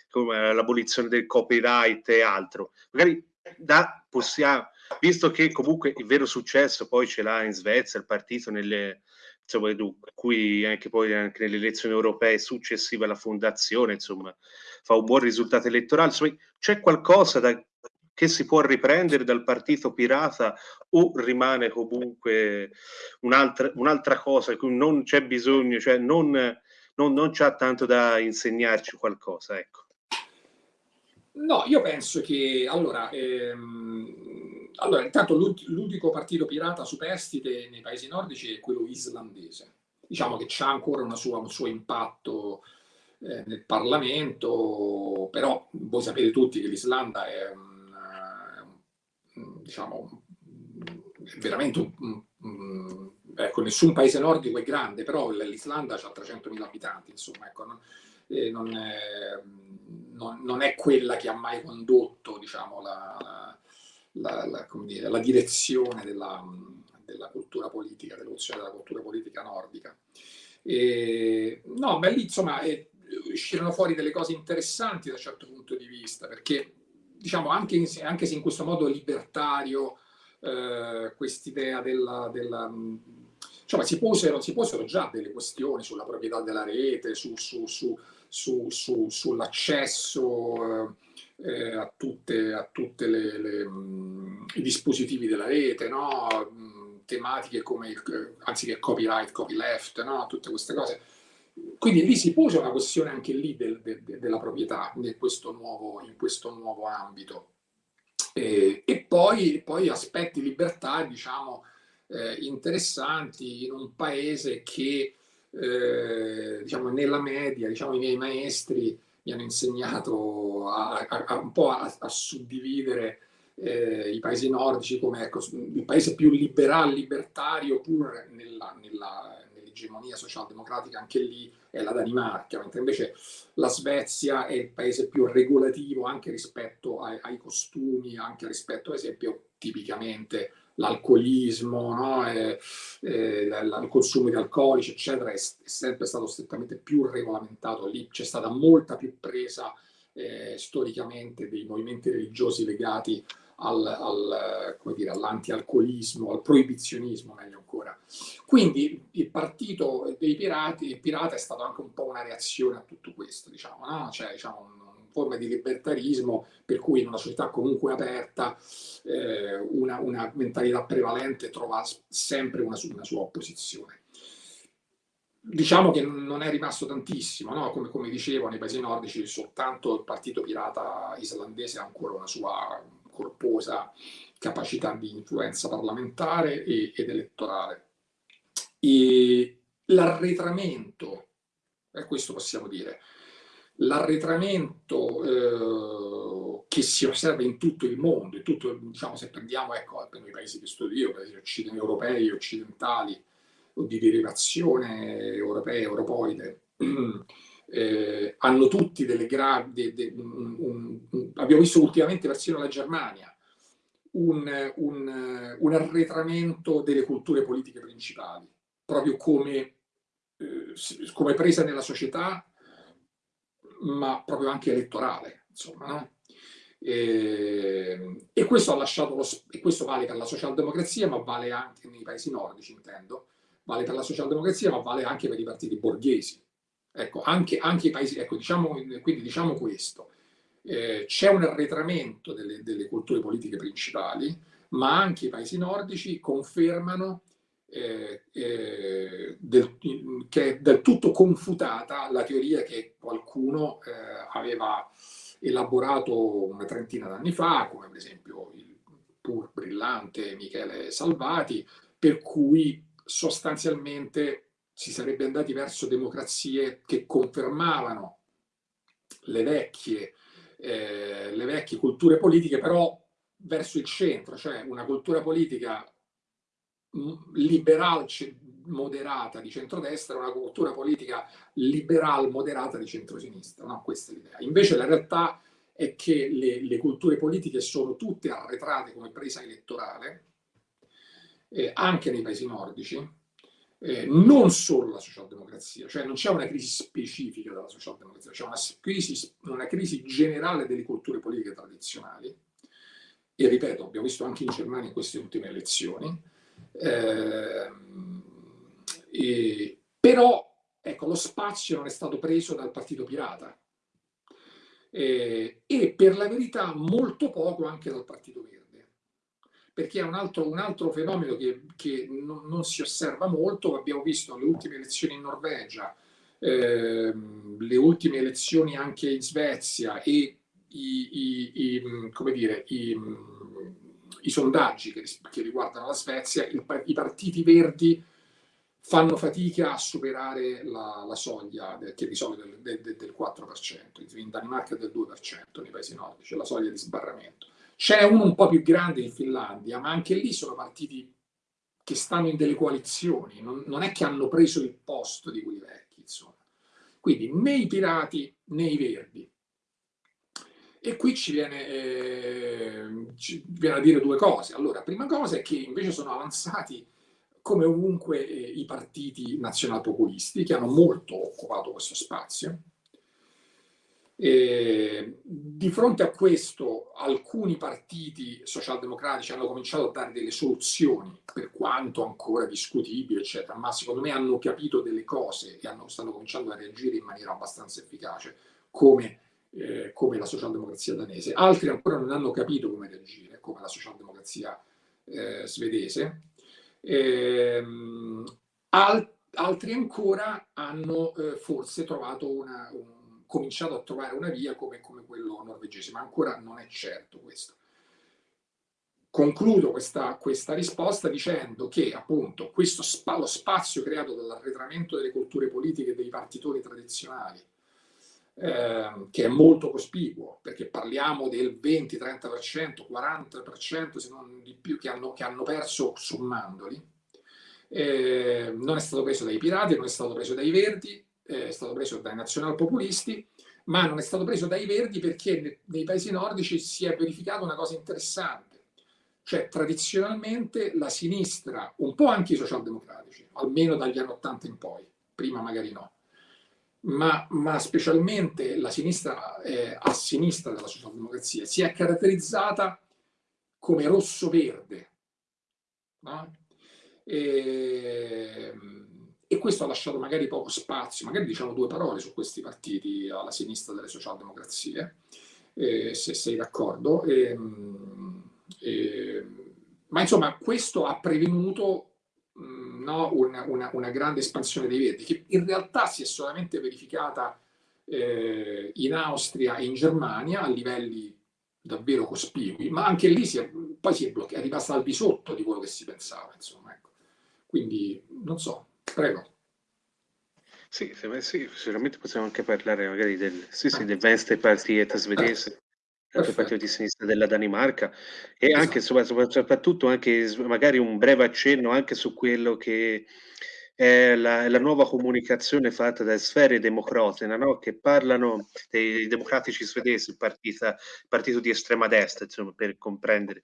con l'abolizione del copyright e altro. Magari da, possiamo, visto che comunque il vero successo poi ce l'ha in Svezia il partito nelle insomma, cui anche poi anche nelle elezioni europee successive alla fondazione insomma fa un buon risultato elettorale c'è qualcosa da, che si può riprendere dal partito pirata o rimane comunque un'altra, un'altra cosa cui non c'è bisogno, cioè non, non, non c'ha tanto da insegnarci qualcosa, ecco. No, io penso che, allora, ehm, allora intanto l'unico partito pirata superstite nei paesi nordici è quello islandese. Diciamo che c'ha ancora sua, un suo impatto eh, nel Parlamento, però voi sapete tutti che l'Islanda è, un, diciamo, veramente un, un, ecco, nessun paese nordico è grande, però l'Islanda ha 300.000 abitanti, insomma, ecco, non, eh, non è, non, non, è quella che ha mai condotto diciamo, la, la, la, dire, la direzione della, della, cultura politica, dell'evoluzione della cultura politica nordica. E, no, ma lì insomma è, uscirono fuori delle cose interessanti da un certo punto di vista, perché diciamo anche, in, anche se in questo modo libertario eh, quest'idea della, della insomma, si posero, si posero già delle questioni sulla proprietà della rete, su, su, su, su, su, sull'accesso eh, a tutti mm, i dispositivi della rete, no? Mm, tematiche come anziché copyright, copyleft, no? tutte queste cose. Quindi lì si pose una questione anche lì del, del, della proprietà questo nuovo, in questo nuovo ambito. E, e poi, poi, aspetti libertà, diciamo, eh, interessanti in un paese che eh, diciamo, nella media, diciamo, i miei maestri mi hanno insegnato a, a, a un po' a, a suddividere eh, i paesi nordici come ecco, il paese più liberale, libertario, pur nell'egemonia nell socialdemocratica, anche lì è la Danimarca, mentre invece la Svezia è il paese più regolativo anche rispetto ai, ai costumi, anche rispetto, ad esempio, tipicamente l'alcolismo, no? il consumo di alcolici, eccetera, è, sempre stato strettamente più regolamentato. Lì c'è stata molta più presa eh, storicamente dei movimenti religiosi legati al, al, al proibizionismo, meglio ancora. Quindi il partito dei pirati, pirata è stato anche un po' una reazione a tutto questo, diciamo, no? cioè, diciamo, forma di libertarismo, per cui in una società comunque aperta eh, una, una, mentalità prevalente trova sempre una, una, sua opposizione. Diciamo che non è rimasto tantissimo, no? come, come, dicevo nei paesi nordici soltanto il partito pirata islandese ha ancora una sua corposa capacità di influenza parlamentare e, ed elettorale. L'arretramento, e questo possiamo dire, l'arretramento eh, che si osserva in tutto il mondo, tutto, diciamo, se prendiamo ecco, per i paesi che studio io, paesi occidentali, europei, occidentali, o di derivazione europea, europoide, eh, hanno tutti delle gravi, abbiamo visto ultimamente persino la Germania, un, arretramento delle culture politiche principali, proprio come, eh, come presa nella società ma proprio anche elettorale, insomma, no? e, e, questo lo, e questo vale per la socialdemocrazia, ma vale anche nei paesi nordici, intendo, vale per la socialdemocrazia, ma vale anche per i partiti borghesi. Ecco, anche, anche i paesi, ecco, diciamo, quindi diciamo questo, eh, c'è un arretramento delle, delle culture politiche principali, ma anche i paesi nordici confermano eh, eh, del, che è del tutto confutata la teoria che qualcuno eh, aveva elaborato una trentina d'anni fa, come per esempio il pur brillante Michele Salvati, per cui sostanzialmente si sarebbe andati verso democrazie che confermavano le vecchie, eh, le vecchie culture politiche, però verso il centro, cioè una cultura politica liberal moderata di centrodestra, una cultura politica liberal moderata di centrosinistra. No? Questa è l'idea. Invece la realtà è che le, le, culture politiche sono tutte arretrate come presa elettorale, eh, anche nei paesi nordici, eh, non solo la socialdemocrazia, cioè non c'è una crisi specifica della socialdemocrazia, c'è una crisi, una crisi generale delle culture politiche tradizionali, e ripeto, abbiamo visto anche in Germania in queste ultime elezioni, eh, però ecco, lo spazio non è stato preso dal partito pirata. eh, e per la verità molto poco anche dal Partito Verde perché è un altro, un altro fenomeno che, che non, non, si osserva molto, abbiamo visto le ultime elezioni in Norvegia, ehm, le ultime elezioni anche in Svezia e i, i, i, come dire, i, i sondaggi che, che, riguardano la Svezia, il, i partiti verdi fanno fatica a superare la, la soglia che di solito è del, del, del 4%, in Danimarca è del 2% nei paesi nordici, la soglia di sbarramento. C'è uno un po' più grande in Finlandia, ma anche lì sono partiti che stanno in delle coalizioni, non, non è che hanno preso il posto di quelli vecchi, insomma. Quindi né i pirati né i verdi. E qui ci viene, eh, ci viene a dire due cose. Allora, prima cosa è che invece sono avanzati come ovunque eh, i partiti nazionalpopulisti che hanno molto occupato questo spazio. E di fronte a questo alcuni partiti socialdemocratici hanno cominciato a dare delle soluzioni, per quanto ancora discutibili, eccetera, ma secondo me hanno capito delle cose e hanno, stanno cominciando a reagire in maniera abbastanza efficace, come, eh, come la socialdemocrazia danese. Altri ancora non hanno capito come reagire, come la socialdemocrazia eh, svedese Ehm, al, altri ancora hanno eh, forse trovato una, un, cominciato a trovare una via come, come quello norvegese, ma ancora non è certo questo. Concludo questa, questa, risposta dicendo che appunto questo spa, lo spazio creato dall'arretramento delle culture politiche e dei partitori tradizionali, eh, che è molto cospicuo, perché parliamo del 20, 30%, 40% se non di più che hanno, che hanno perso sommandoli, eh, non è stato preso dai pirati, non è stato preso dai verdi, eh, è stato preso dai nazionalpopulisti, ma non è stato preso dai verdi perché nei paesi nordici si è verificata una cosa interessante. Cioè, tradizionalmente la sinistra, un po' anche i socialdemocratici, almeno dagli anni 80 in poi, prima magari no, ma, ma specialmente la sinistra eh, a sinistra della socialdemocrazia si è caratterizzata come rosso-verde. No? E, e, questo ha lasciato magari poco spazio, magari diciamo due parole su questi partiti alla sinistra delle socialdemocrazie, eh, se sei d'accordo. E, e, ma insomma questo ha prevenuto no, una, una, una, grande espansione dei verdi, che in realtà si è solamente verificata eh, in Austria e in Germania a livelli davvero cospicui, ma anche lì si è, poi si è, è rimasta al di sotto di quello che si pensava. Insomma, ecco. Quindi, non so, prego. Sì, sì, sicuramente possiamo anche parlare magari del, sì, sì, del Venstrepartiet svedese, anche il partito di sinistra della Danimarca e esatto. anche soprattutto anche magari un breve accenno anche su quello che è la, la nuova comunicazione fatta da Sfere Democratina, no? che parlano dei democratici svedesi, il partito, il partito di estrema destra, insomma, per comprendere,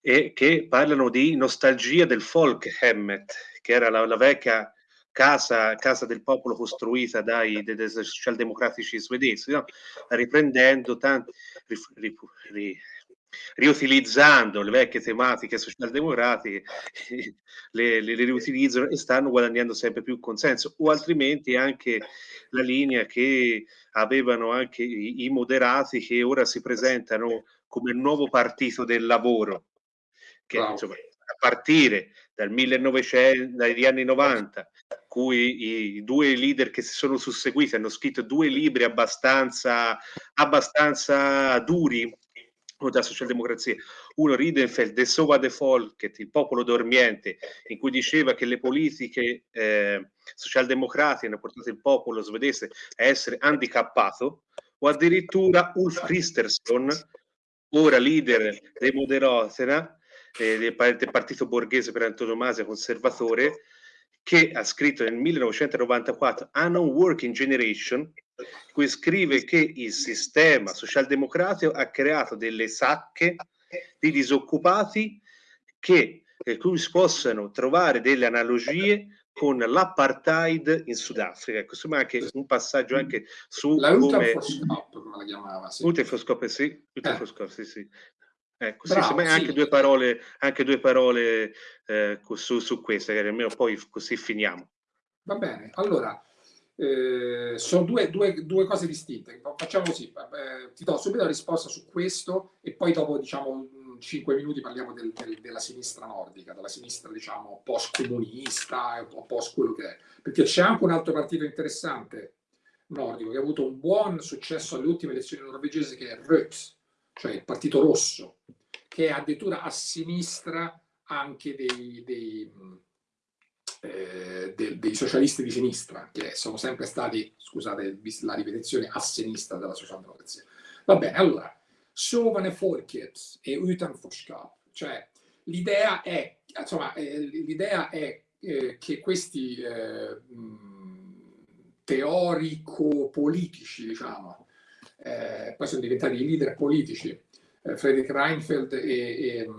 e che parlano di nostalgia del Folkhemmet, che era la, la vecchia casa, casa, del popolo costruita dai, dai, dai socialdemocratici svedesi, no? riprendendo tanti, ri, ri, ri, riutilizzando le vecchie tematiche socialdemocratiche, le, le, le, riutilizzano e stanno guadagnando sempre più consenso, o altrimenti anche la linea che avevano anche i, i moderati che ora si presentano come il nuovo partito del lavoro, che wow. insomma, a partire dal 1900, dagli anni 90, cui i due leader che si sono susseguiti hanno scritto due libri abbastanza, abbastanza duri da socialdemocrazia. Uno Ridenfeld, De Sova de Folket, il popolo dormiente, in cui diceva che le politiche eh, socialdemocratiche hanno portato il popolo svedese a essere handicappato, o addirittura Ulf Christensen, ora leader dei Moderatena, eh, del, del partito borghese per antonomasia conservatore, che ha scritto nel 1994 A Non-Working Generation, cui scrive che il sistema socialdemocratico ha creato delle sacche di disoccupati che per cui si possano trovare delle analogie con l'apartheid in Sudafrica. Ecco, insomma, anche un passaggio anche su la come... come la chiamava, sì. Utefoscop, sì, eh. sì, sì. Ecco, Bravo, sì, sì, anche due parole, anche due parole eh, su, su queste, che almeno poi così finiamo. Va bene, allora, Eh, sono due, due, due, cose distinte. Facciamo così, eh, ti do subito la risposta su questo e poi dopo diciamo 5 minuti parliamo del, del, della sinistra nordica, della sinistra diciamo post-comunista o post quello che è. Perché c'è anche un altro partito interessante nordico che ha avuto un buon successo alle ultime elezioni norvegesi che è Rødt, cioè il partito rosso, che è addirittura a sinistra anche dei, dei, eh, dei, dei socialisti di sinistra, che sono sempre stati, scusate la ripetizione, a sinistra della socialdemocrazia. Va bene, allora, Sovane Folket e Utanforskap, cioè l'idea è, insomma, eh, l'idea è eh, che questi eh, teorico-politici, diciamo, eh, poi sono diventati i leader politici, eh, Friedrich Reinfeldt e, e,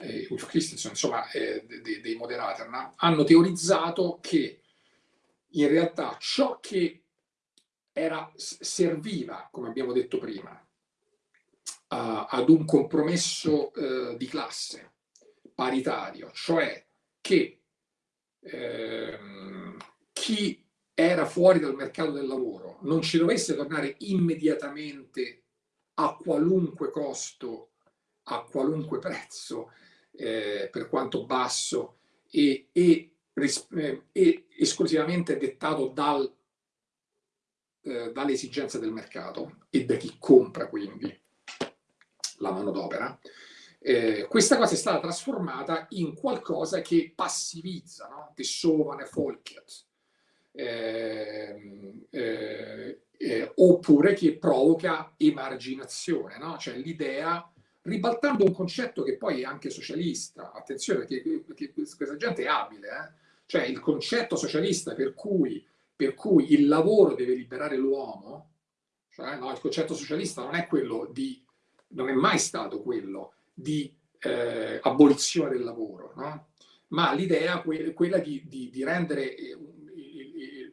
e Ulf Christensen, insomma, eh, dei, dei Moderaterna, hanno teorizzato che in realtà ciò che era, serviva, come abbiamo detto prima, a, ad un compromesso eh, di classe paritario, cioè che ehm, chi era fuori dal mercato del lavoro non ci dovesse tornare immediatamente a qualunque costo, a qualunque prezzo, eh, per quanto basso, e, e, eh, e esclusivamente dettato dal, eh, dalle esigenze del mercato e da chi compra quindi la manodopera, eh, questa cosa è stata trasformata in qualcosa che passivizza, no? di sovane folket, eh, eh, eh, oppure che provoca emarginazione, no? cioè l'idea, ribaltando un concetto che poi è anche socialista, attenzione perché, perché questa gente è abile, eh? cioè il concetto socialista per cui, per cui il lavoro deve liberare l'uomo, cioè no, il concetto socialista non è quello di, non è mai stato quello di eh, abolizione del lavoro, no? ma l'idea que quella di, di, di rendere eh,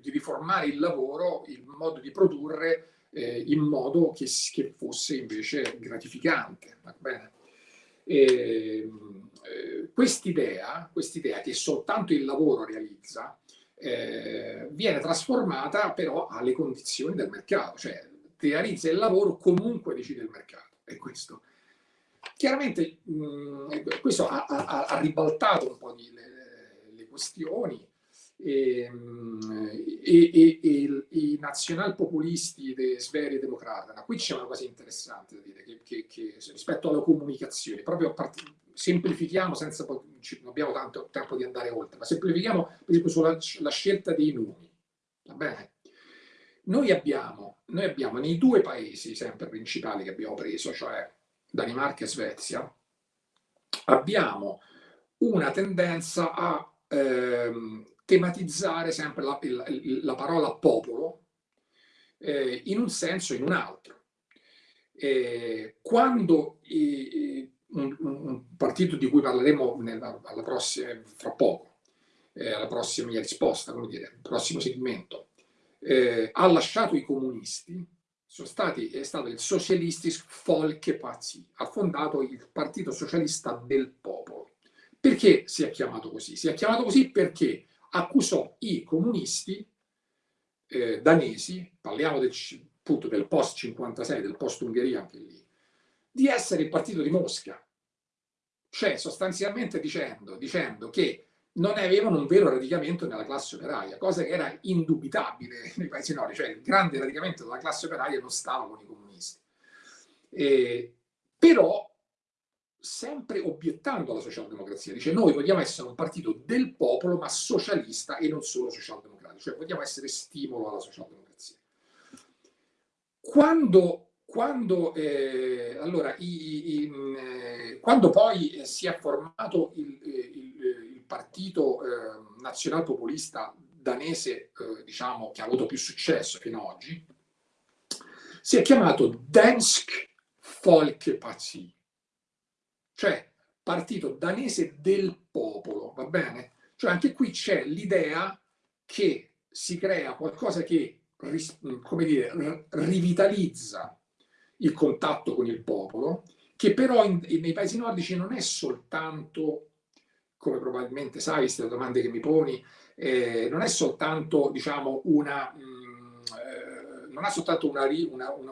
di riformare il lavoro, il modo di produrre eh, in modo che, che, fosse invece gratificante. Eh, quest'idea, quest'idea che soltanto il lavoro realizza, eh, viene trasformata però alle condizioni del mercato, cioè realizza il lavoro comunque decide il mercato. È questo. Chiaramente mh, questo ha, ha, ha, ribaltato un po' di, le, le questioni, Ehm, e, e, e, i nazionalpopulisti de Sverige Democrata. Qui c'è una cosa interessante da dire che, che, che rispetto alla comunicazione, proprio semplifichiamo senza non abbiamo tanto tempo di andare oltre, ma semplifichiamo per esempio sulla la scelta dei nomi. Va bene? Noi abbiamo, noi abbiamo nei due paesi sempre principali che abbiamo preso, cioè Danimarca e Svezia, abbiamo una tendenza a ehm, tematizzare sempre la, la, la parola popolo eh, in un senso o in un altro. Eh, quando eh, un, un, partito di cui parleremo nella, prossima, fra poco, eh, alla prossima mia risposta, come dire, il prossimo segmento, eh, ha lasciato i comunisti, stati, è stato il Socialistisk Folkeparti, ha fondato il Partito Socialista del Popolo. Perché si è chiamato così? Si è chiamato così perché accusò i comunisti eh, danesi, parliamo del, appunto del post-56, del post-Ungheria anche lì, di essere il partito di Mosca. Cioè sostanzialmente dicendo, dicendo che non avevano un vero radicamento nella classe operaia, cosa che era indubitabile nei paesi nordici, cioè il grande radicamento della classe operaia non stava con i comunisti. Eh, però sempre obiettando alla socialdemocrazia. Dice noi vogliamo essere un partito del popolo ma socialista e non solo socialdemocratico, cioè vogliamo essere stimolo alla socialdemocrazia. Quando, quando, eh, allora, i, i, eh, quando poi si è formato il, eh, il, il partito eh, nazionalpopulista danese, eh, diciamo, che ha avuto più successo fino ad oggi, si è chiamato Dansk Folkeparti, cioè partito danese del popolo, va bene? Cioè anche qui c'è l'idea che si crea qualcosa che, come dire, rivitalizza il contatto con il popolo, che però in, nei paesi nordici non è soltanto come probabilmente sai, queste domande che mi poni, eh, non è soltanto diciamo, una... Mh, non ha soltanto una,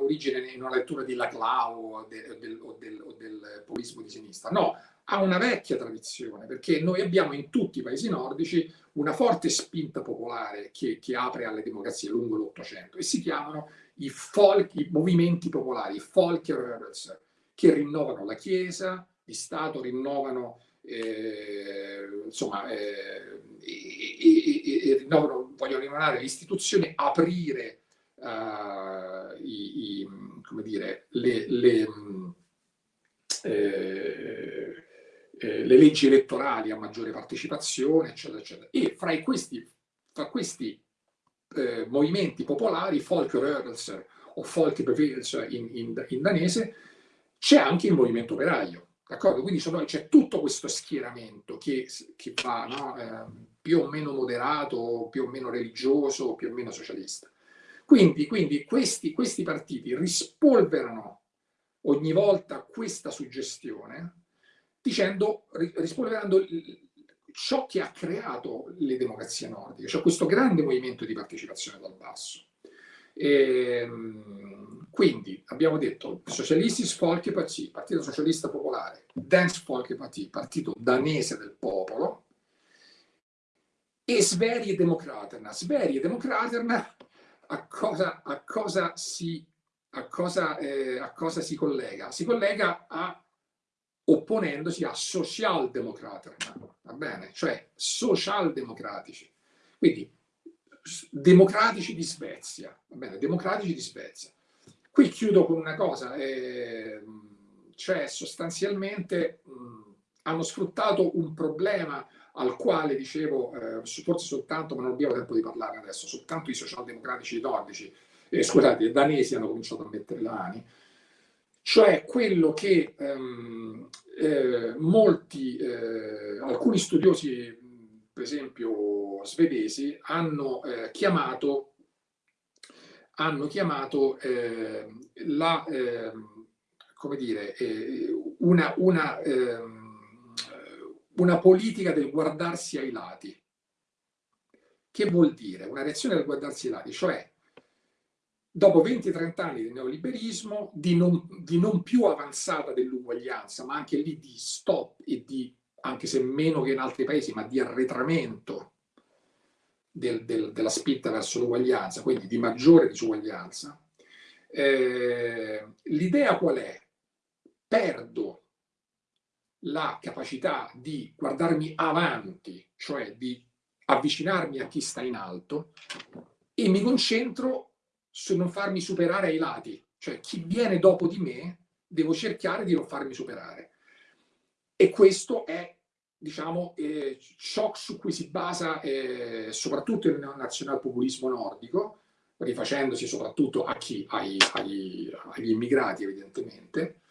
origine in una lettura di Laclau o, de, del, o, del, o del populismo di sinistra, no, ha una vecchia tradizione, perché noi abbiamo in tutti i paesi nordici una forte spinta popolare che, che apre alle democrazie lungo l'Ottocento e si chiamano i, folk, i movimenti popolari, i Folkerörelser, che rinnovano la Chiesa, di Stato, rinnovano, eh, insomma, eh, e, e, e, rinnovano, vogliono rinnovare le istituzioni, aprire uh, i, i, come dire, le, le eh, eh, le leggi elettorali a maggiore partecipazione, eccetera, eccetera. E fra questi, fra questi eh, movimenti popolari, Folkrörelser o Folkebevægelser in, in, in danese, c'è anche il movimento operaio. D'accordo? Quindi c'è tutto questo schieramento che, che va no? eh, più o meno moderato, più o meno religioso, più o meno socialista. Quindi, quindi questi, questi partiti rispolverano ogni volta questa suggestione dicendo, rispolverando ciò che ha creato le democrazie nordiche, cioè questo grande movimento di partecipazione dal basso. E, ehm, quindi abbiamo detto Socialistisk Folkeparti, Partito Socialista Popolare, Dansk Folkeparti, Partito Danese del Popolo, e Sverige Demokraterna. Sverige Demokraterna a cosa, a cosa, si, a cosa, eh, a cosa si collega? Si collega a opponendosi a socialdemokraterna, va bene? Cioè socialdemocratici. Quindi democratici di Svezia, va bene? Democratici di Svezia. Qui chiudo con una cosa, eh, cioè sostanzialmente mh, hanno sfruttato un problema al quale dicevo, eh, forse soltanto, ma non abbiamo tempo di parlare adesso, soltanto i socialdemocratici nordici, eh, scusate, i danesi hanno cominciato a mettere le mani, cioè quello che ehm, eh, molti, eh, alcuni studiosi, per esempio svedesi, hanno eh, chiamato, hanno chiamato ehm, la, ehm, come dire, eh, una, una, ehm, una politica del guardarsi ai lati. Che vuol dire? Una reazione del guardarsi ai lati, cioè dopo 20-30 anni di neoliberismo, di non, di non più avanzata dell'uguaglianza, ma anche lì di stop e di, anche se meno che in altri paesi, ma di arretramento del, del, della spinta verso l'uguaglianza, quindi di maggiore disuguaglianza, eh, l'idea qual è? Perdo la capacità di guardarmi avanti, cioè di avvicinarmi a chi sta in alto, e mi concentro su non farmi superare ai lati, cioè chi viene dopo di me devo cercare di non farmi superare. E questo è, diciamo, eh, ciò su cui si basa eh, soprattutto il nazionalpopulismo nordico, rifacendosi soprattutto a chi? Ai, ai, agli immigrati, evidentemente,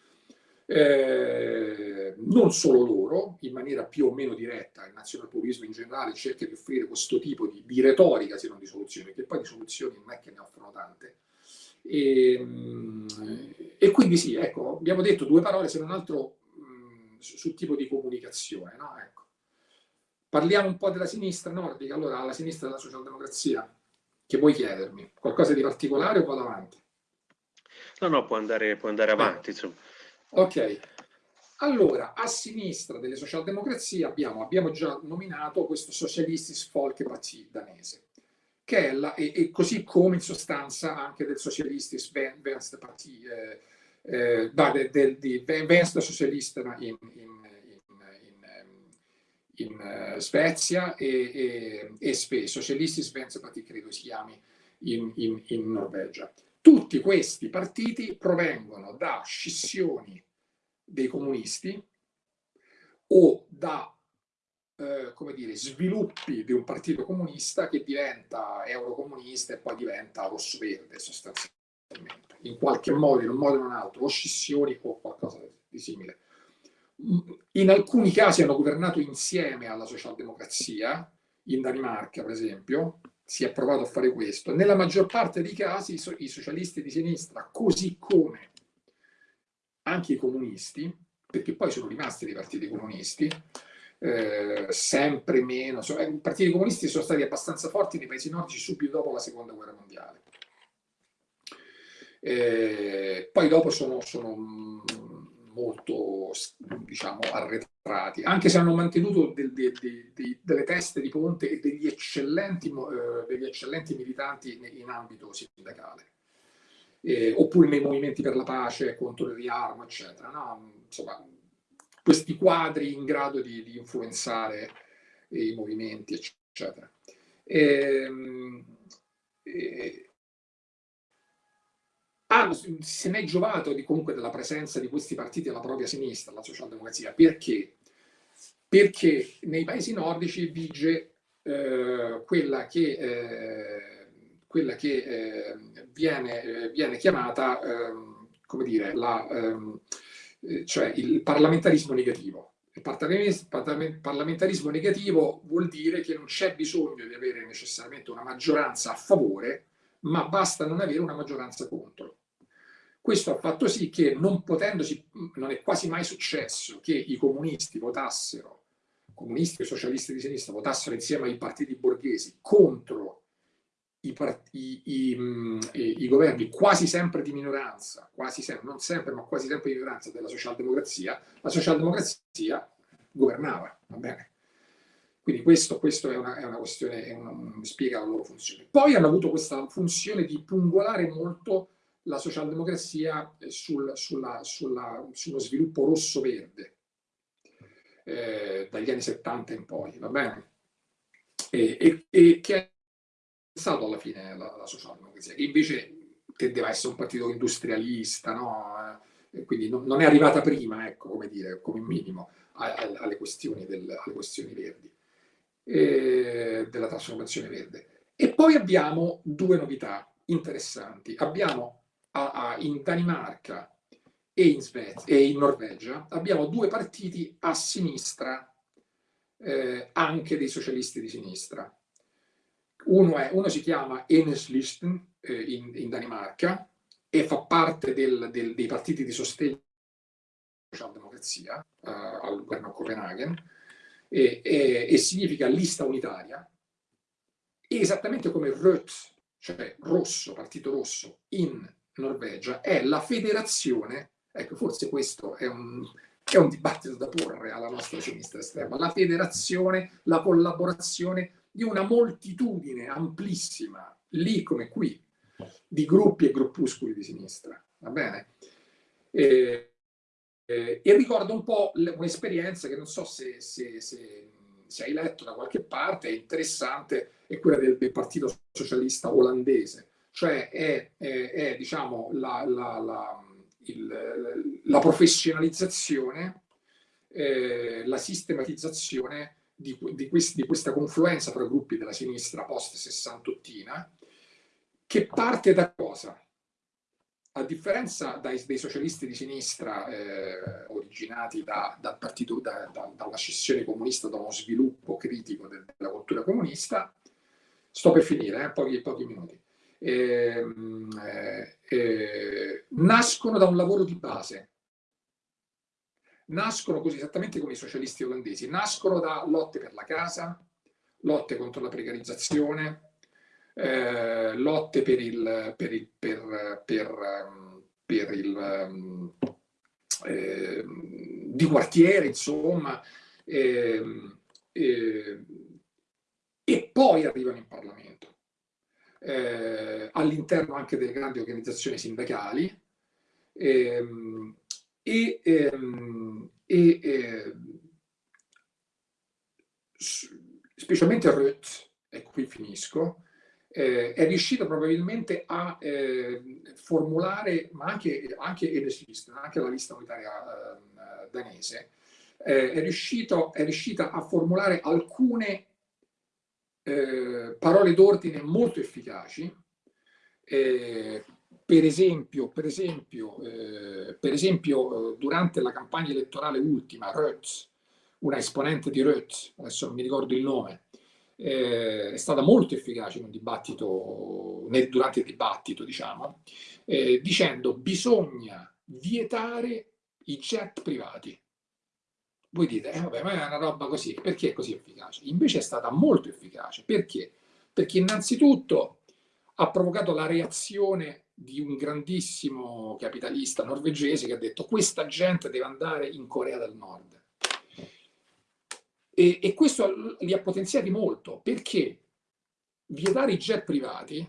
eh, non solo loro, in maniera più o meno diretta, il nazionalpopulismo in generale cerca di offrire questo tipo di, di retorica, se non di soluzioni, perché poi di soluzioni non è che ne offrono tante. E, ehm, e quindi sì, ecco, abbiamo detto due parole, se non altro, mh, sul tipo di comunicazione. No? Ecco. Parliamo un po' della sinistra nordica, allora la sinistra della socialdemocrazia, che vuoi chiedermi? Qualcosa di particolare o vado avanti? No, no, può andare, può andare avanti, insomma. Ok, allora a sinistra delle socialdemocrazie abbiamo, abbiamo già nominato questo Socialistisk Folkeparti danese, che è la, e, e, così come in sostanza anche del Socialistisk Venstreparti, eh, eh, del, del, di Venstre Socialista in, in, in, in uh, Svezia e, e, e SPE, Socialistisk Venstreparti credo si chiami in, in Norvegia. Tutti questi partiti provengono da scissioni dei comunisti o da eh, come dire, sviluppi di un partito comunista che diventa eurocomunista e poi diventa rosso-verde sostanzialmente. In qualche modo, in un modo o in un altro, o scissioni o qualcosa di simile. In alcuni casi hanno governato insieme alla socialdemocrazia, in Danimarca per esempio, si è provato a fare questo. Nella maggior parte dei casi i socialisti di sinistra, così come anche i comunisti, perché poi sono rimasti dei partiti comunisti, eh, sempre meno. I partiti comunisti sono stati abbastanza forti nei paesi nordici subito dopo la seconda guerra mondiale. Eh, poi dopo sono, sono molto diciamo, arretrati, anche se hanno mantenuto del, del, del, delle teste di ponte e degli eccellenti, eh, degli eccellenti militanti in ambito sindacale. Eh, oppure nei movimenti per la pace, contro il riarmo, eccetera. No? Insomma, questi quadri in grado di, di influenzare i movimenti, eccetera. Ehm, e, e, ah, se ne è giovato di, comunque della presenza di questi partiti alla propria sinistra, la socialdemocrazia. Perché? Perché nei paesi nordici vige eh, quella che, eh, quella che eh, viene, viene, chiamata, ehm, come dire, la, ehm, cioè il parlamentarismo negativo. Il parlamentarismo negativo vuol dire che non c'è bisogno di avere necessariamente una maggioranza a favore, ma basta non avere una maggioranza contro. Questo ha fatto sì che non potendosi, non è quasi mai successo che i comunisti votassero, comunisti e socialisti di sinistra votassero insieme ai partiti borghesi contro i, i, i, i, governi quasi sempre di minoranza, quasi sempre, non sempre, ma quasi sempre di minoranza della socialdemocrazia, la socialdemocrazia governava, va bene? Quindi questo, questo è, una, è, una, questione, è una, spiega la loro funzione. Poi hanno avuto questa funzione di pungolare molto la socialdemocrazia sul, sulla, sulla, sullo sviluppo rosso-verde eh, dagli anni 70 in poi, va bene? E, e, e che è stato alla fine la, la socialdemocrazia, che invece tendeva a essere un partito industrialista, no? E quindi non, non, è arrivata prima, ecco, come dire, come minimo, a, a, alle, questioni del, alle questioni verdi, e della trasformazione verde. E poi abbiamo due novità interessanti. Abbiamo a, in Danimarca e in, e in Norvegia abbiamo due partiti a sinistra, eh, anche dei socialisti di sinistra. Uno, è, uno si chiama Enhedslisten eh, in, in, Danimarca e fa parte del, del, dei partiti di sostegno alla democrazia eh, al governo Copenaghen e, e, e significa lista unitaria, esattamente come Röth, cioè rosso, partito rosso, in Norvegia è la federazione, ecco forse questo è un, è un dibattito da porre alla nostra sinistra estrema, la federazione, la collaborazione di una moltitudine amplissima, lì come qui, di gruppi e gruppuscoli di sinistra, va bene? E, e, e ricordo un po' un'esperienza che non so se, se, se, se, hai letto da qualche parte, è interessante, è quella del, del Partito Socialista olandese, cioè è, è, è diciamo, la, la, la, il, la professionalizzazione, eh, la sistematizzazione di, di, quest, di, questa confluenza tra gruppi della sinistra post-sessantottina, che parte da cosa? A differenza dai, dei socialisti di sinistra eh, originati da, dal partito, da, da, da, una scissione comunista, da uno sviluppo critico della cultura comunista, sto per finire, eh, pochi, pochi minuti eh, eh, nascono da un lavoro di base. Nascono così esattamente come i socialisti olandesi, nascono da lotte per la casa, lotte contro la precarizzazione, eh, lotte per il, per il, per, per, per il eh, di quartiere, insomma, eh, eh, e poi arrivano in Parlamento eh, all'interno anche delle grandi organizzazioni sindacali ehm, e, ehm, e eh, specialmente Ruth, e qui finisco, eh, è riuscito probabilmente a eh, formulare, ma anche, anche, anche la lista unitaria eh, danese, è, riuscito, è riuscita a formulare alcune eh, parole d'ordine molto efficaci, eh, per esempio, per esempio, eh, per esempio eh, durante la campagna elettorale ultima, Rötz, una esponente di Rötz, adesso non mi ricordo il nome, eh, è stata molto efficace in un dibattito, nel, durante il dibattito, diciamo, eh, dicendo bisogna vietare i jet privati Voi dite, eh, vabbè, ma è una roba così, perché è così efficace? Invece è stata molto efficace. Perché? Perché innanzitutto ha provocato la reazione di un grandissimo capitalista norvegese che ha detto questa gente deve andare in Corea del Nord. E, e questo li ha potenziati molto, perché vietare i jet privati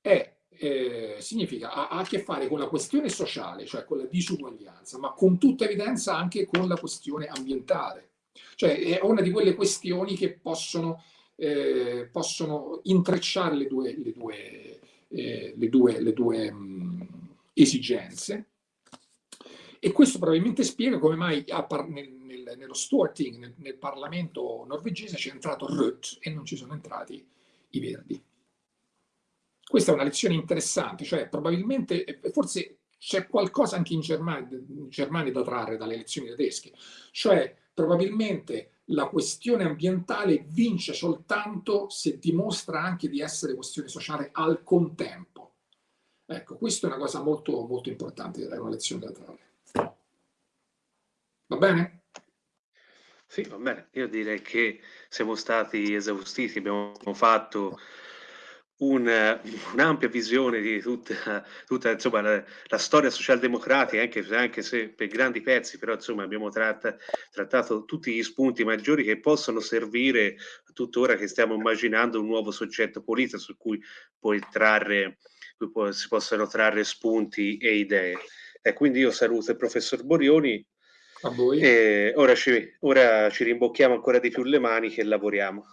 è eh, significa, ha, ha, a che fare con la questione sociale, cioè con la disuguaglianza, ma con tutta evidenza anche con la questione ambientale. Cioè è una di quelle questioni che possono, eh, possono intrecciare le due, le due, eh, le due, le due mh, mm, esigenze. E questo probabilmente spiega come mai nel, nel, nello Storting, nel, nel Parlamento norvegese, c'è entrato Rødt e non ci sono entrati i Verdi. Questa è una lezione interessante, cioè probabilmente, forse c'è qualcosa anche in Germania, in Germania da trarre dalle elezioni tedesche, cioè probabilmente la questione ambientale vince soltanto se dimostra anche di essere questione sociale al contempo. Ecco, questa è una cosa molto, molto importante, è una lezione da trarre. Va bene? Sì, va bene. Io direi che siamo stati esaustiti, abbiamo fatto un, un'ampia visione di tutta, tutta insomma, la, la, storia socialdemocratica, anche, anche, se per grandi pezzi, però insomma, abbiamo tratta, trattato tutti gli spunti maggiori che possono servire tuttora che stiamo immaginando un nuovo soggetto politico su cui poi trarre, cui si possono trarre spunti e idee. E quindi io saluto il professor Borioni. A voi. E ora ci, ora ci rimbocchiamo ancora di più le mani che lavoriamo.